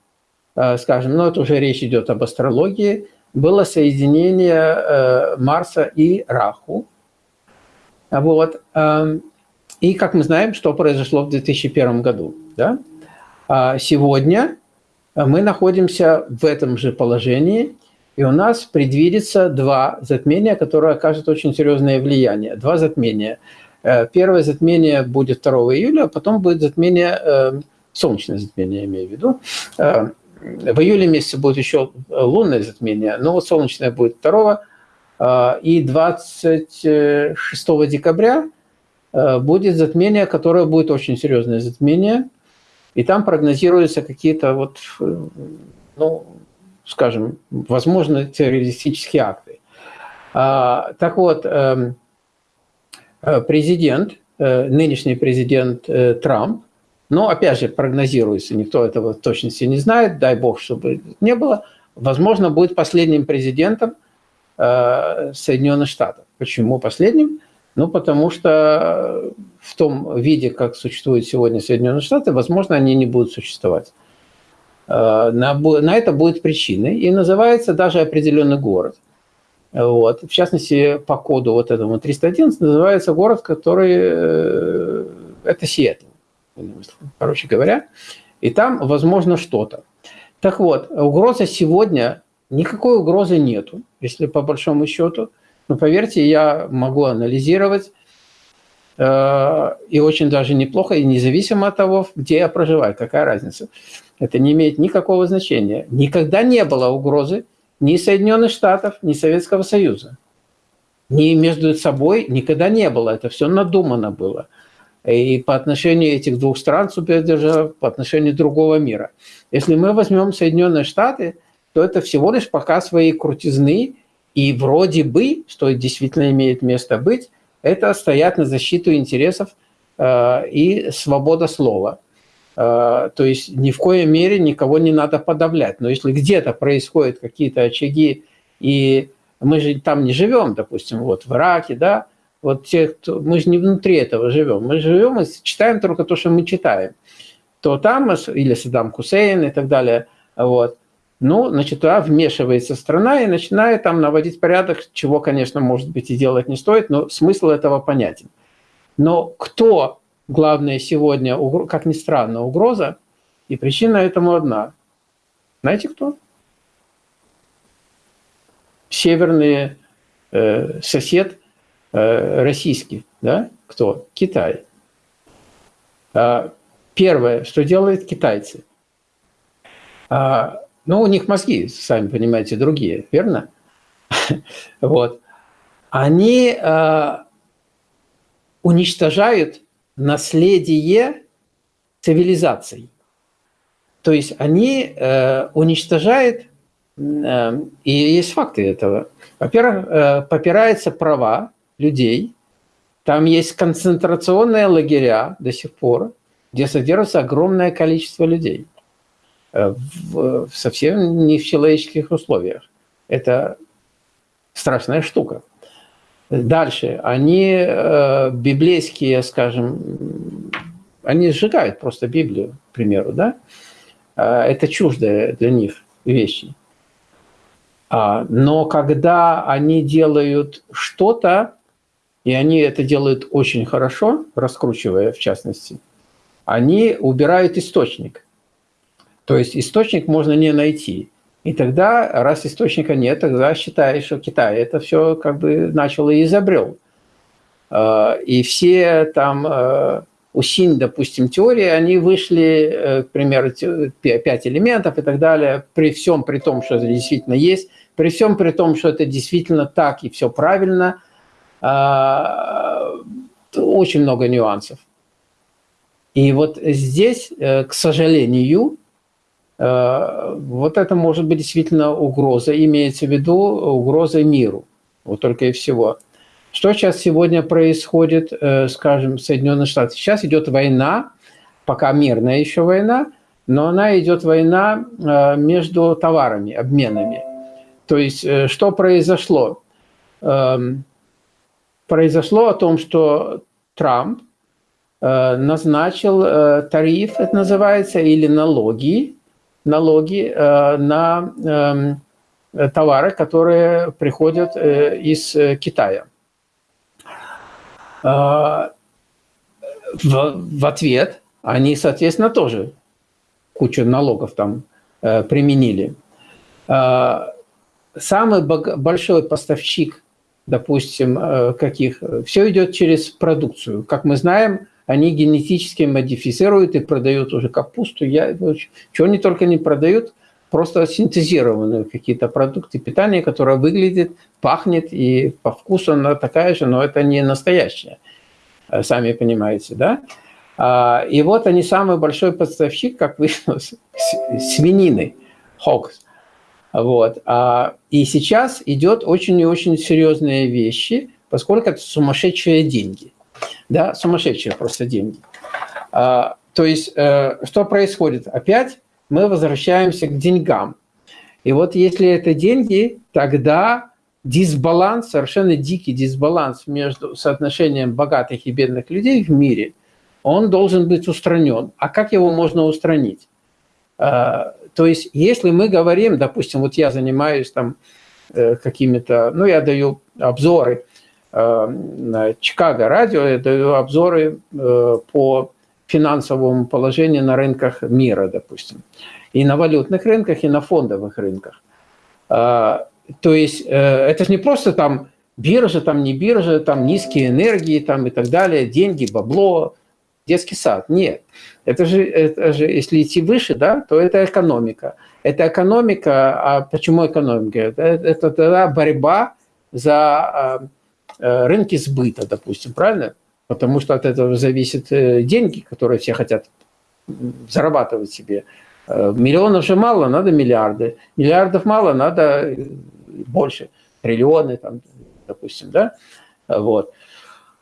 а, скажем, ну это уже речь идет об астрологии, было соединение Марса и Раху. Вот. Эм, и, как мы знаем, что произошло в 2001 году. Да? А сегодня мы находимся в этом же положении, и у нас предвидится два затмения, которые окажут очень серьезное влияние. Два затмения. Э, первое затмение будет 2 июля, а потом будет затмение, э, солнечное затмение, я имею в виду. Э, в июле месяце будет еще лунное затмение, но вот солнечное будет 2 и 26 декабря будет затмение, которое будет очень серьезное затмение, и там прогнозируются какие-то вот, ну, скажем, возможно, террористические акты. А, так вот, эм, э, президент, э, нынешний президент э, Трамп, но опять же прогнозируется, никто этого в точности не знает, дай бог, чтобы не было, возможно, будет последним президентом Соединенных Штатов. Почему последним? Ну, потому что в том виде, как существуют сегодня Соединенные Штаты, возможно, они не будут существовать. Э, на, на это будет причиной, и называется даже определенный город. Вот. В частности, по коду вот этому 311 называется город, который... Э, это Сиэтл, короче говоря. И там, возможно, что-то. Так вот, угроза сегодня, никакой угрозы нету, если по большому счету. Но поверьте, я могу анализировать, э, и очень даже неплохо, и независимо от того, где я проживаю, какая разница. Это не имеет никакого значения. Никогда не было угрозы ни Соединенных Штатов, ни Советского Союза. Ни между собой никогда не было. Это все надумано было. И по отношению этих двух стран, супердержав, по отношению другого мира. Если мы возьмем Соединенные Штаты, то это всего лишь пока свои крутизны, и вроде бы, что действительно имеет место быть, это стоят на защиту интересов э, и свобода слова – то есть ни в коей мере никого не надо подавлять. Но если где-то происходят какие-то очаги, и мы же там не живем, допустим, вот в Ираке, да, вот те, кто, мы же не внутри этого живем, мы живем и читаем только то, что мы читаем, то там, или Саддам Хусейн и так далее, вот, ну, значит, туда вмешивается страна и начинает там наводить порядок, чего, конечно, может быть, и делать не стоит, но смысл этого понятен. Но кто главная сегодня, как ни странно, угроза, и причина этому одна. Знаете кто? Северный э, сосед э, российский, да? Кто? Китай. А, первое, что делают китайцы. А, ну, у них мозги, сами понимаете, другие, верно? Вот. Они а, уничтожают наследие цивилизаций. То есть они э, уничтожают, э, и есть факты этого. Во-первых, э, попираются права людей, там есть концентрационные лагеря до сих пор, где содержится огромное количество людей. Э, в, совсем не в человеческих условиях. Это страшная штука. Дальше. Они э, библейские, скажем, они сжигают просто Библию, к примеру, да? Э, это чуждые для них вещи. А, но когда они делают что-то, и они это делают очень хорошо, раскручивая в частности, они убирают источник. То есть источник можно не найти. И тогда, раз источника нет, тогда считаешь, что Китай это все как бы начал и изобрел. А, и все там э, у Синь, допустим, теории, они вышли, э, к примеру, пять элементов и так далее, при всем при том, что это действительно есть, при всем при том, что это действительно так и все правильно, а, очень много нюансов. И вот здесь, э, к сожалению, вот это может быть действительно угроза, имеется в виду угроза миру, вот только и всего. Что сейчас сегодня происходит, э, скажем, в Соединенных Штатах? Сейчас идет война, пока мирная еще война, но она идет война э, между товарами, обменами. То есть что произошло? Эм, произошло о том, что Трамп назначил тариф, это называется, или налоги, налоги э, на эм, товары, которые приходят из Китая. В, в ответ они, соответственно, тоже кучу налогов там применили. Самый большой поставщик, допустим, каких, все идет через продукцию. Как мы знаем, они генетически модифицируют и продают уже капусту. Я, чего они только не продают, просто синтезированные какие-то продукты питания, которые выглядят, пахнет и по вкусу она такая же, но это не настоящая, э, сами понимаете, да? А, и вот они самый большой поставщик, как выяснилось, свинины, хокс. Вот. А, и сейчас идет очень и очень серьезные вещи, поскольку это сумасшедшие деньги да, сумасшедшие просто деньги. А, то есть, э, что происходит? Опять мы возвращаемся к деньгам. И вот если это деньги, тогда дисбаланс, совершенно дикий дисбаланс между соотношением богатых и бедных людей в мире, он должен быть устранен. А как его можно устранить? А, то есть, если мы говорим, допустим, вот я занимаюсь там э, какими-то, ну, я даю обзоры Чикаго радио, я даю обзоры э, по финансовому положению на рынках мира, допустим. И на валютных рынках, и на фондовых рынках. А, то есть э, это же не просто там биржа, там не биржа, там низкие энергии там и так далее, деньги, бабло, детский сад. Нет. Это же, это же если идти выше, да, то это экономика. Это экономика, а почему экономика? Это, это тогда борьба за Э, рынки сбыта, допустим, правильно? Потому что от этого зависят э, деньги, которые все хотят зарабатывать себе. Э, миллионов же мало, надо миллиарды. Миллиардов мало, надо больше. Триллионы, там, допустим, да? Вот.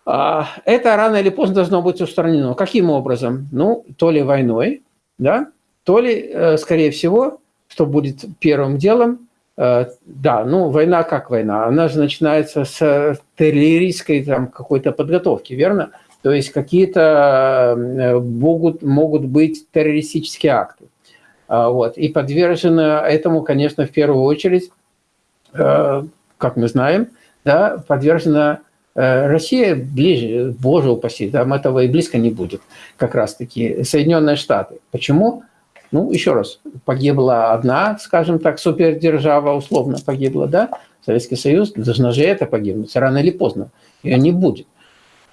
А это рано или поздно должно быть устранено. Каким образом? Ну, то ли войной, да, то ли, скорее всего, что будет первым делом, Э, да, ну война как война? Она же начинается с артиллерийской там какой-то подготовки, верно? То есть какие-то э, могут, могут быть террористические акты. А, вот. И подвержены этому, конечно, в первую очередь, э, как мы знаем, да, подвержена Россия ближе, боже упаси, там этого и близко не будет, как раз-таки Соединенные Штаты. Почему? Ну, еще раз, погибла одна, скажем так, супердержава, условно погибла, да, Советский Союз, должна же это погибнуть, рано или поздно, ее не будет.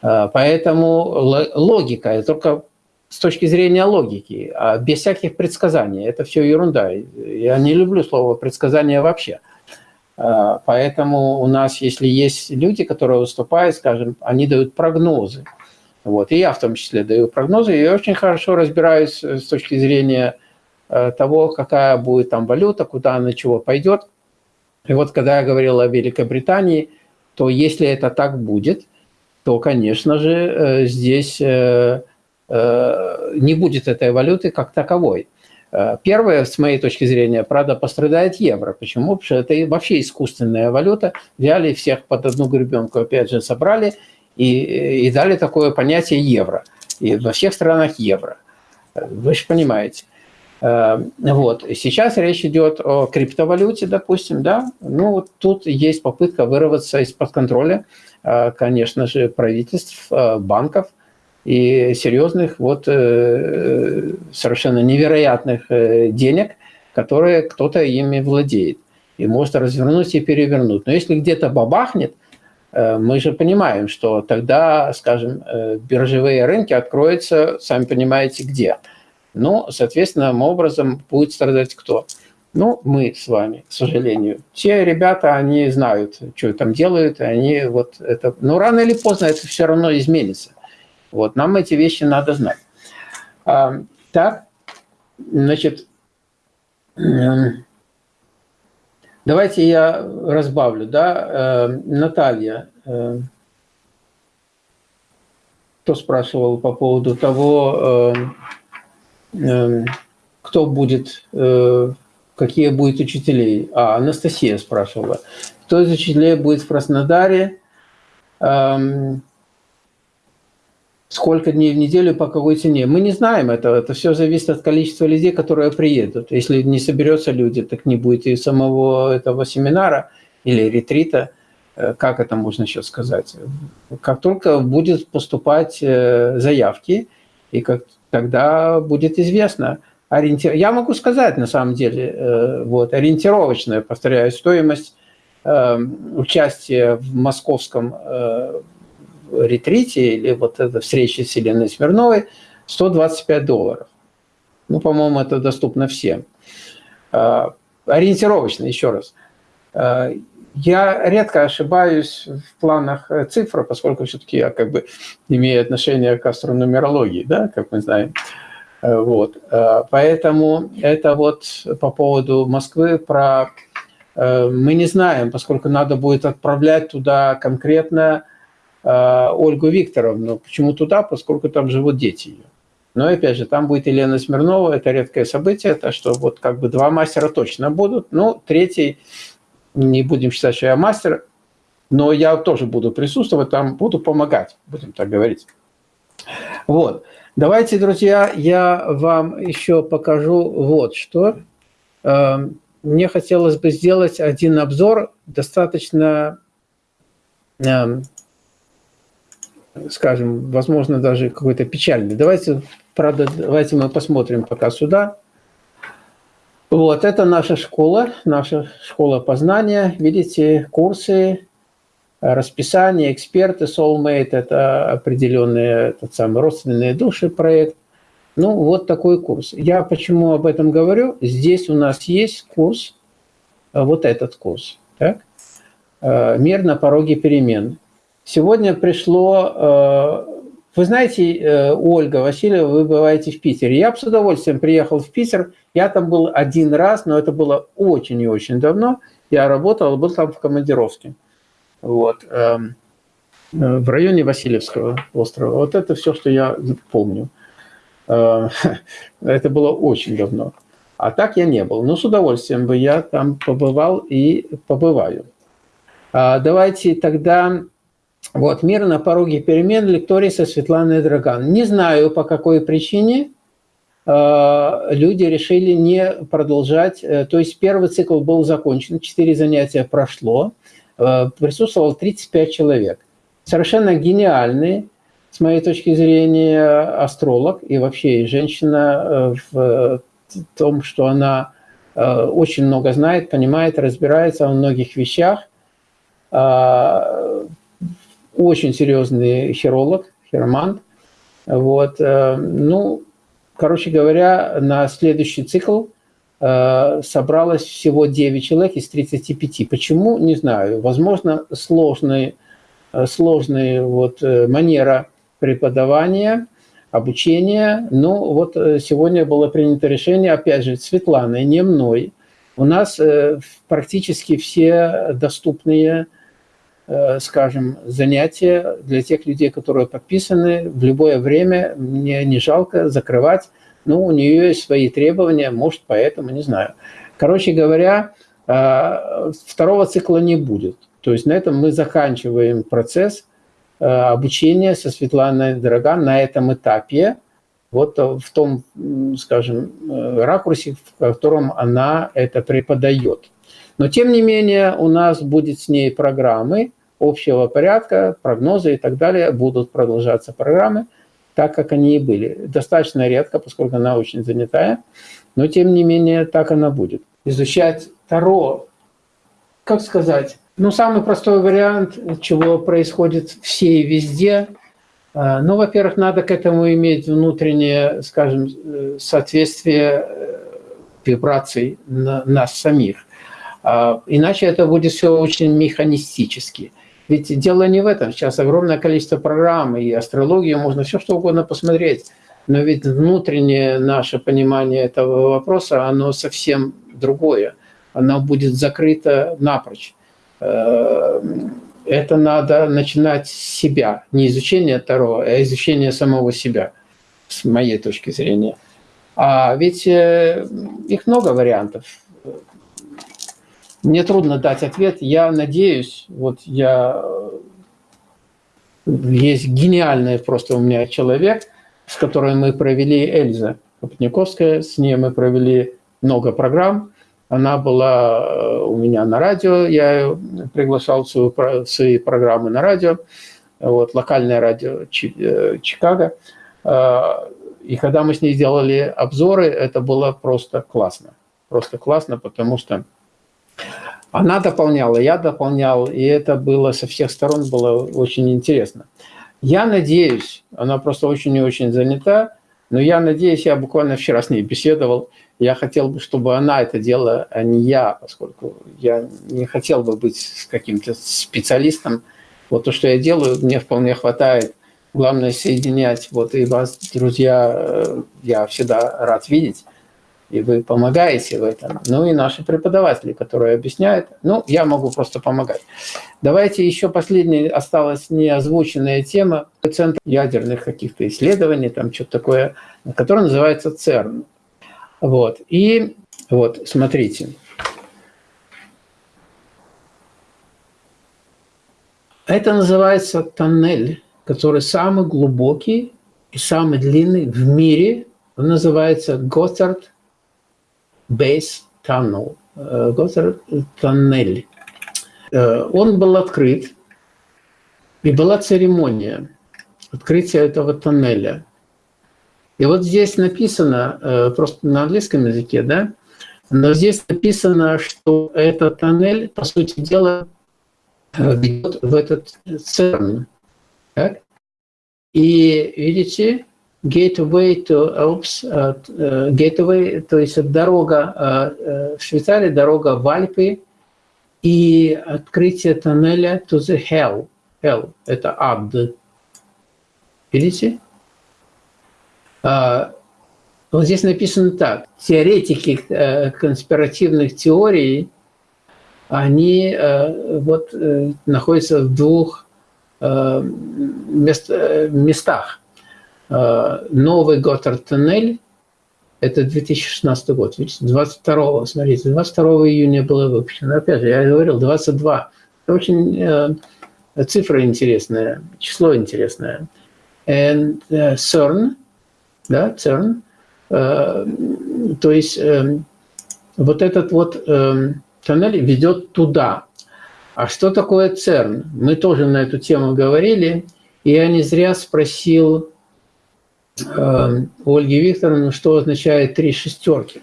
А, поэтому логика, только с точки зрения логики, а без всяких предсказаний, это все ерунда. Я не люблю слово предсказание вообще. А, поэтому у нас, если есть люди, которые выступают, скажем, они дают прогнозы. Вот, и я в том числе даю прогнозы, и очень хорошо разбираюсь с точки зрения Э, того, какая будет там валюта, куда она чего пойдет. И вот когда я говорил о Великобритании, то если это так будет, то, конечно же, э, здесь э, не будет этой валюты как таковой. Первое, с моей точки зрения, правда, пострадает евро. Почему? Потому что это вообще искусственная валюта. Взяли всех под одну гребенку, опять же, собрали и, и дали такое понятие евро. И во всех странах евро. Вы же понимаете. Э, вот. Сейчас речь идет о криптовалюте, допустим, да. Ну, вот тут есть попытка вырваться из-под контроля, э, конечно же, правительств, э, банков и серьезных, вот, совершенно невероятных денег, которые кто-то ими владеет и может развернуть и перевернуть. Но если где-то бабахнет, мы же понимаем, что тогда, скажем, биржевые рынки откроются, сами понимаете, где – но, соответственно, образом будет страдать кто? Ну, мы с вами, к сожалению. Те ребята, они знают, что там делают, они вот это... Но рано или поздно это все равно изменится. Вот, нам эти вещи надо знать. А, так, значит, давайте я разбавлю, да, э, Наталья, э, кто спрашивал по поводу того, э, кто будет, э, какие будут учителей. А, Анастасия спрашивала. Кто из учителей будет в Краснодаре? Эм, сколько дней в неделю, по какой цене. Мы не знаем этого, это все зависит от количества людей, которые приедут. Если не соберется люди, так не будет и самого этого семинара или ретрита, э, как это можно сейчас сказать. Как только будет поступать э, заявки, и как, тогда будет известно, ориентир... Я могу сказать, на самом деле, э, вот, ориентировочная, повторяю, стоимость участия в московском ретрите или вот эта встреча с Еленой Смирновой 125 долларов. Ну, по-моему, это доступно всем. А, ориентировочно, еще раз. Я редко ошибаюсь в планах э, цифр, поскольку все-таки я как бы имею отношение к астронумерологии, да, как мы знаем. Э, вот. А, поэтому это вот по поводу Москвы про... Э, мы не знаем, поскольку надо будет отправлять туда конкретно Э, Ольгу Викторовну. Почему туда? Поскольку там живут дети ее. Но опять же, там будет Елена Смирнова, это редкое событие, это что вот как бы два мастера точно будут. Ну, третий, не будем считать, что я мастер, но я тоже буду присутствовать, там буду помогать, будем так говорить. Вот. Давайте, друзья, я вам еще покажу вот что. Эм, мне хотелось бы сделать один обзор достаточно эм, скажем, возможно, даже какой-то печальный. Давайте, правда, давайте мы посмотрим пока сюда. Вот, это наша школа, наша школа познания. Видите, курсы, расписание, эксперты, soulmate, это определенные, тот самый родственные души проект. Ну, вот такой курс. Я почему об этом говорю? Здесь у нас есть курс, вот этот курс, так? «Мир на пороге перемен». Сегодня пришло... Э, вы знаете, э, Ольга Васильева, вы бываете в Питере. Я бы с удовольствием приехал в Питер. Я там был один раз, но это было очень и очень давно. Я работал, был там в командировке. Вот. Эм, э, в районе Васильевского острова. Вот это все, что я помню. Это было очень давно. А так я не был. Но с удовольствием бы я там побывал и побываю. А давайте тогда вот, «Мир на пороге перемен» лекторий со Светланой Драган. Не знаю, по какой причине э, люди решили не продолжать. Э, то есть первый цикл был закончен, четыре занятия прошло, э, присутствовало 35 человек. Совершенно гениальный, с моей точки зрения, астролог и вообще женщина в том, что она очень много знает, понимает, разбирается во многих вещах очень серьезный хиролог, хиромант. Вот. Э, ну, короче говоря, на следующий цикл э, собралось всего 9 человек из 35. Почему? Не знаю. Возможно, сложная э, сложная вот манера преподавания, обучения. Но вот сегодня было принято решение, опять же, Светланой, не мной. У нас практически все доступные скажем, занятия для тех людей, которые подписаны в любое время. Мне не жалко закрывать. Ну, у нее есть свои требования, может, поэтому, не знаю. Короче говоря, э, второго цикла не будет. То есть на этом мы заканчиваем процесс э, обучения со Светланой Дороган на этом этапе, вот в том, скажем, ракурсе, в котором она это преподает. Но, тем не менее, у нас будет с ней программы, общего порядка, прогнозы и так далее будут продолжаться программы, так как они и были. Достаточно редко, поскольку она очень занятая, но тем не менее так она будет. Изучать Таро, как сказать, ну самый простой вариант, чего происходит все и везде, а, ну, во-первых, надо к этому иметь внутреннее, скажем, соответствие э, вибраций нас самих. А, иначе это будет все очень механистически. Ведь дело не в этом. Сейчас огромное количество программ, и астрологию можно все что угодно посмотреть. Но ведь внутреннее наше понимание этого вопроса, оно совсем другое. Оно будет закрыто напрочь. Э, это надо начинать с себя. Не изучение Таро, а изучение самого себя, с моей точки зрения. А ведь э, их много вариантов. Мне трудно дать ответ. Я надеюсь, вот я Есть гениальный просто у меня человек, с которым мы провели Эльза Копотниковская, с ней мы провели много программ. Она была э, у меня на радио, я приглашал в свои программы на радио, вот, локальное радио э, Чикаго. И когда мы с ней сделали обзоры, это было просто классно. Просто классно, потому что она дополняла, я дополнял, и это было со всех сторон было очень интересно. Я надеюсь, она просто очень и очень занята, но я надеюсь, я буквально вчера с ней беседовал, я хотел бы, чтобы она это делала, а не я, поскольку я не хотел бы быть каким-то специалистом. Вот то, что я делаю, мне вполне хватает. Главное соединять. Вот и вас, друзья, э, я всегда рад видеть и вы помогаете в этом. Ну и наши преподаватели, которые объясняют. Ну, я могу просто помогать. Давайте еще последняя осталась неозвученная тема. Центр ядерных каких-то исследований, там что-то такое, который называется ЦЕРН. Вот. И вот, смотрите. Это называется тоннель, который самый глубокий и самый длинный в мире. Он называется Готтард Base Tunnel, Госсер тоннель. Он был открыт, и была церемония открытия этого тоннеля. И вот здесь написано, э, просто на английском языке, да, но здесь написано, что этот тоннель, по сути дела, э, ведет в этот ЦЕРН. Так? И видите, Gateway to Alps, uh, uh, Gateway, то есть дорога в Швейцарии, дорога в Альпы и открытие тоннеля to the Hell. Hell – это ад. Видите? Вот здесь написано так. Теоретики э, конспиративных теорий, они э, вот э, находятся в двух местах. Э, новый Готтард-тоннель, это 2016 год, видите, 22, смотрите, 22 июня было выпущено. Опять же, я говорил, 22. Это очень э, цифра интересная, число интересное. And uh, CERN, да, CERN, э, то есть э, вот этот вот э, тоннель ведет туда. А что такое ЦЕРН? Мы тоже на эту тему говорили, и я не зря спросил Э, Ольги Викторовны, что означает три шестерки.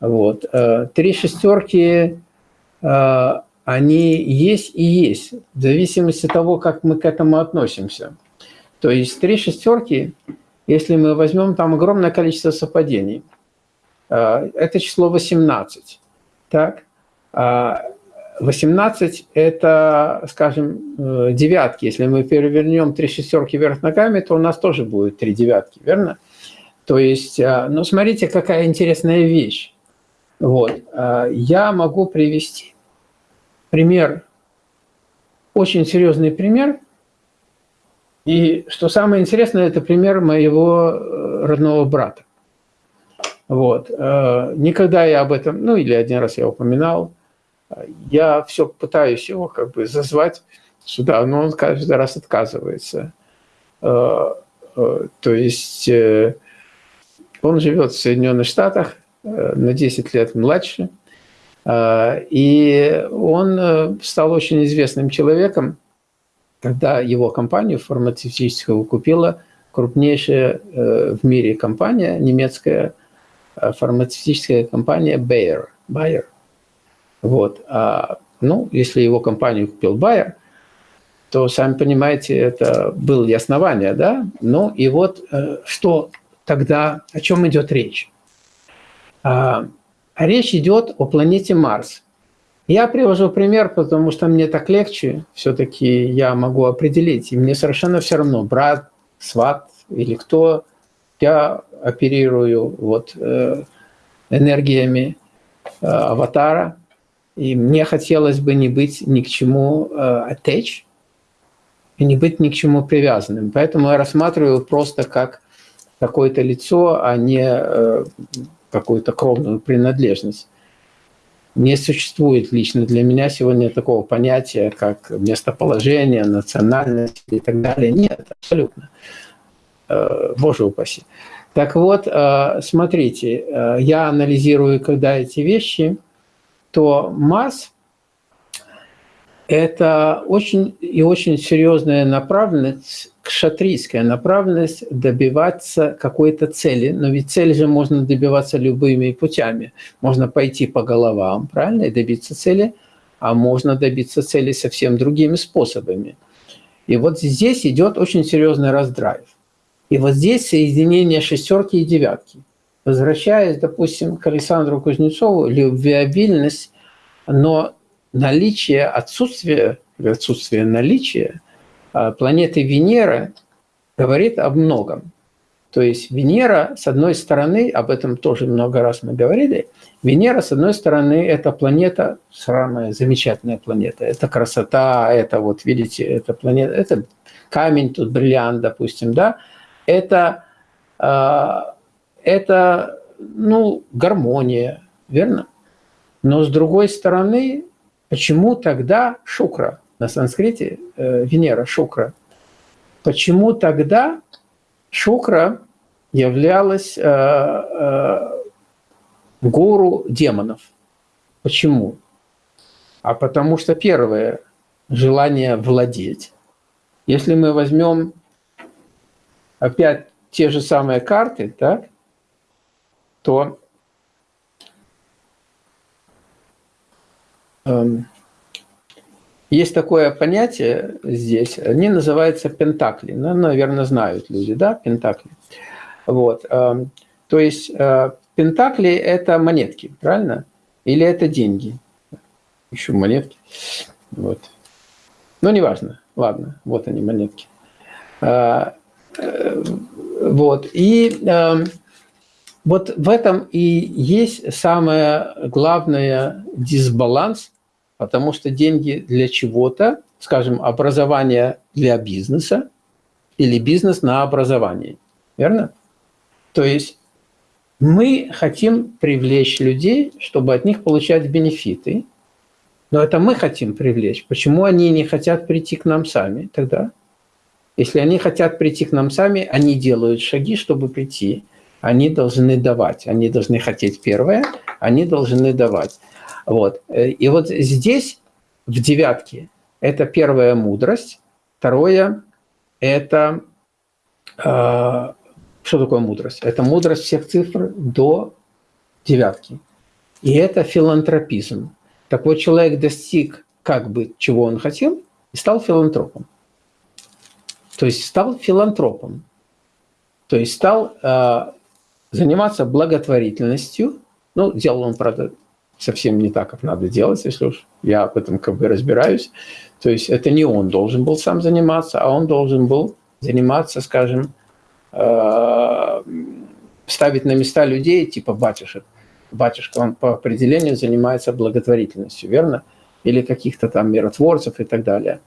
Вот. Э, три шестерки, э, они есть и есть, в зависимости от того, как мы к этому относимся. То есть три шестерки, если мы возьмем там огромное количество совпадений, это число 18. Так? А 18 – это, скажем, э, девятки. Если мы перевернем три шестерки вверх ногами, то у нас тоже будет три девятки, верно? То есть, э, ну, смотрите, какая интересная вещь. Вот. Э, я могу привести пример, очень серьезный пример. И что самое интересное, это пример моего родного брата. Вот. Никогда я об этом, ну или один раз я упоминал, я все пытаюсь его как бы зазвать сюда, но он каждый раз отказывается. Э, э, то есть э, он живет в Соединенных Штатах, на 10 лет младше, и он стал очень известным человеком, когда его компанию фармацевтическую купила крупнейшая в мире компания, немецкая фармацевтическая компания Bayer. Bayer – вот. А, ну, если его компанию купил Байер, то, сами понимаете, это было и основание, да? Ну, и вот э, что тогда, о чем идет речь? А, речь идет о планете Марс. Я привожу пример, потому что мне так легче, все-таки я могу определить, и мне совершенно все равно, брат, сват или кто, я оперирую вот, э, энергиями э, аватара, и мне хотелось бы не быть ни к чему э, и не быть ни к чему привязанным. Поэтому я рассматриваю просто как какое-то лицо, а не э, какую-то кровную принадлежность. Не существует лично для меня сегодня такого понятия, как местоположение, национальность и так далее. Нет, абсолютно. Э, боже упаси. Так вот, э, смотрите, я анализирую, когда эти вещи, то масс – это очень и очень серьезная направленность, кшатрийская направленность добиваться какой-то цели. Но ведь цель же можно добиваться любыми путями. Можно пойти по головам, правильно, и добиться цели, а можно добиться цели совсем другими способами. И вот здесь идет очень серьезный раздрайв. И вот здесь соединение шестерки и девятки. Возвращаясь, допустим, к Александру Кузнецову, любвеобильность, но наличие, отсутствие, отсутствие наличия а, планеты Венера говорит о многом. То есть Венера, с одной стороны, об этом тоже много раз мы говорили, Венера, с одной стороны, это планета, самая замечательная планета. Это красота, это вот, видите, это планета, это камень, тут бриллиант, допустим, да, это, а, это ну, гармония, верно? Но с другой стороны, почему тогда Шукра, на санскрите э, Венера, Шукра, почему тогда Шукра являлась э, э, гуру демонов? Почему? А потому что первое – желание владеть. Если мы возьмем опять те же самые карты, так, то эм, есть такое понятие здесь, они называются пентакли. Ну, наверное, знают люди, да, пентакли. Вот. Эм, то есть э, пентакли – это монетки, правильно? Или это деньги? Еще монетки. Вот. Ну, неважно. Ладно, вот они, монетки. Э, вот. И э, вот в этом и есть самое главное дисбаланс, потому что деньги для чего-то, скажем, образование для бизнеса или бизнес на образование. Верно? То есть мы хотим привлечь людей, чтобы от них получать бенефиты, но это мы хотим привлечь. Почему они не хотят прийти к нам сами тогда? Если они хотят прийти к нам сами, они делают шаги, чтобы прийти. Они должны давать, они должны хотеть первое, они должны давать. Вот. И вот здесь, в девятке, это первая мудрость. Второе – это… Э, что такое мудрость? Это мудрость всех цифр до девятки. И это филантропизм. Такой человек достиг как бы чего он хотел и стал филантропом. То есть стал филантропом. То есть стал э, заниматься благотворительностью. Ну, делал он, правда, совсем не так, как надо делать, если уж я об этом как бы разбираюсь. То есть это не он должен был сам заниматься, а он должен был заниматься, скажем, э, ставить на места людей типа батюшек. Батюшка, он по определению занимается благотворительностью, верно? Или каких-то там миротворцев и так далее.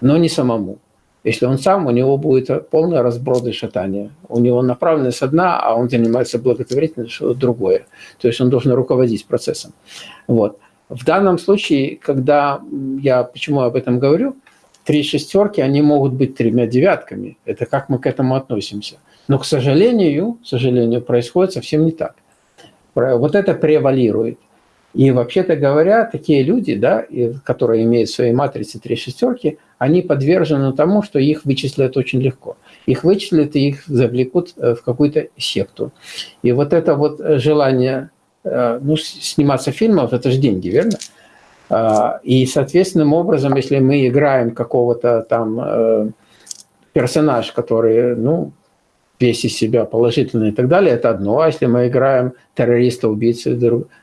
Но не самому. Если он сам, у него будет полный разброд и шатание. У него направленность одна, а он занимается благотворительностью, что другое. То есть он должен руководить процессом. Вот. В данном случае, когда я, почему об этом говорю, три шестерки, они могут быть тремя девятками. Это как мы к этому относимся. Но, к сожалению, к сожалению, происходит совсем не так. Вот это превалирует. И вообще-то говоря, такие люди, да, которые имеют в своей матрице три шестерки, они подвержены тому, что их вычислят очень легко. Их вычислят и их завлекут э, в какую-то секту. И вот это вот желание э, ну, сниматься в фильмах, это же деньги, верно? А, и, соответственным образом, если мы играем какого-то там э, персонаж, который, ну, весь из себя положительный и так далее, это одно. А если мы играем террориста, убийцу,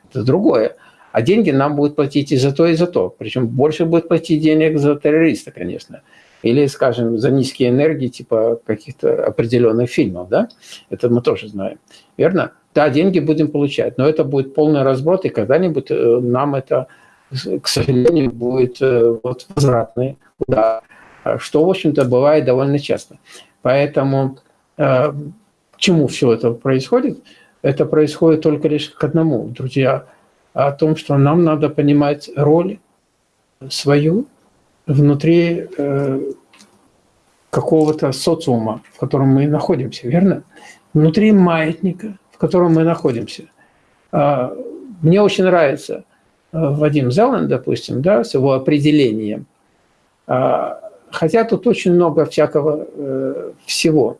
это другое. А деньги нам будут платить и за то, и за то. Причем больше будет платить денег за террориста, конечно. Или, скажем, за низкие энергии, типа каких-то определенных фильмов, да? Это мы тоже знаем. Верно? Да, деньги будем получать, но это будет полный разброд, и когда-нибудь э, нам это, к сожалению, будет э, вот возвратный удар, что, в общем-то, бывает довольно часто. Поэтому э, к чему все это происходит? Это происходит только лишь к одному, друзья – о том, что нам надо понимать роль свою внутри э, какого-то социума, в котором мы находимся, верно? Внутри маятника, в котором мы находимся. А, мне очень нравится э, Вадим Зелен, допустим, да, с его определением. А, хотя тут очень много всякого э, всего.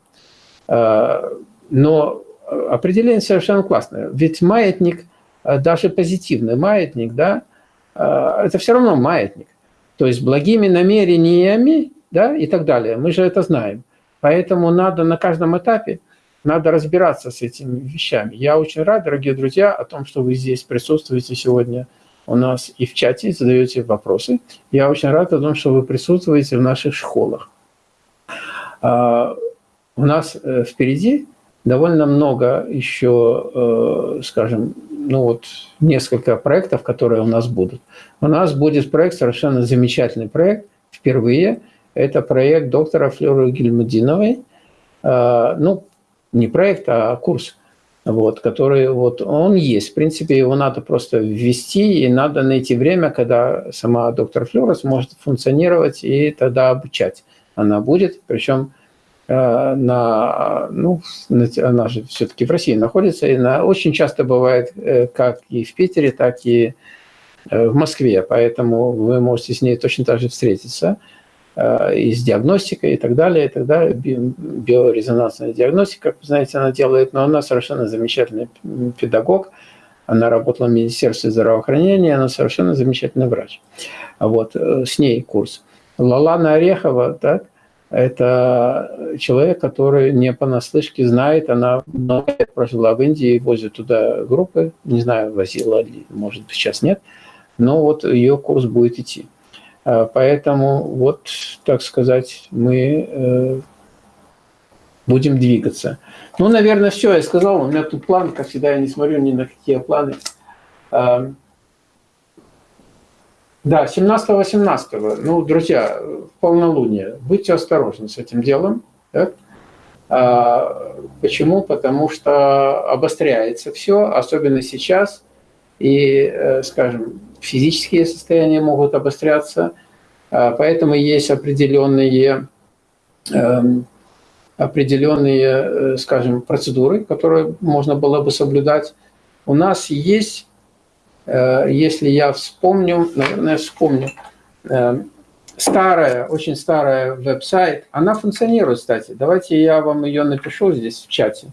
А, но определение совершенно классное. Ведь маятник, даже позитивный маятник, да, это все равно маятник. То есть благими намерениями да, и так далее. Мы же это знаем. Поэтому надо на каждом этапе надо разбираться с этими вещами. Я очень рад, дорогие друзья, о том, что вы здесь присутствуете сегодня у нас и в чате, задаете вопросы. Я очень рад о том, что вы присутствуете в наших школах. А, у нас э, впереди довольно много еще, э, скажем, ну вот несколько проектов, которые у нас будут. У нас будет проект, совершенно замечательный проект, впервые. Это проект доктора Флёры Гельмудиновой. А, ну, не проект, а курс, вот, который вот он есть. В принципе, его надо просто ввести, и надо найти время, когда сама доктор Флёра сможет функционировать и тогда обучать. Она будет, причем э, на, ну, она же все-таки в России находится, и она очень часто бывает э, как и в Питере, так и э, в Москве, поэтому вы можете с ней точно так же встретиться. Э, и с диагностикой и так далее, и так далее. Биорезонансная диагностика, как вы знаете, она делает, но она совершенно замечательный педагог. Она работала в Министерстве здравоохранения, она совершенно замечательный врач. Вот, э, с ней курс. Лалана Орехова, так, это человек, который не понаслышке знает, она много прожила в Индии, возит туда группы, не знаю, возила ли, может быть, сейчас нет, но вот ее курс будет идти. А, поэтому вот, так сказать, мы э, будем двигаться. Ну, наверное, все, я сказал. У меня тут план, как всегда, я не смотрю ни на какие планы. Да, 17-18. Ну, друзья, полнолуние. Будьте осторожны с этим делом. Так? А, почему? Потому что обостряется все, особенно сейчас. И, э, скажем, физические состояния могут обостряться, а, поэтому есть определенные, эм, определенные, э, скажем, процедуры, которые можно было бы соблюдать. У нас есть, если я вспомню, наверное, вспомню, эм, старая, очень старая веб-сайт, она функционирует, кстати. Давайте я вам ее напишу здесь в чате.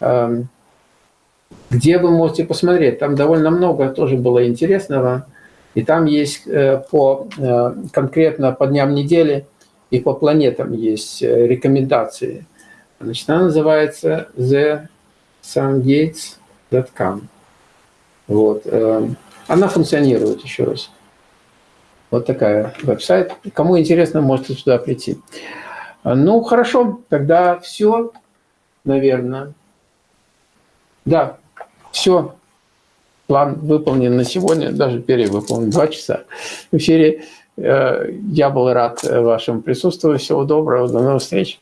Эм, где вы можете посмотреть. Там довольно много тоже было интересного. И там есть э, по, э, конкретно по дням недели и по планетам есть э, рекомендации. Значит, она называется thesungates.com. Вот. Она функционирует, еще раз. Вот такая веб-сайт. Кому интересно, можете сюда прийти. Ну, хорошо, тогда все, наверное. Да, все, план выполнен на сегодня, даже перевыполнен, два часа в эфире. Э, я был рад вашему присутствию. Всего доброго, до новых встреч.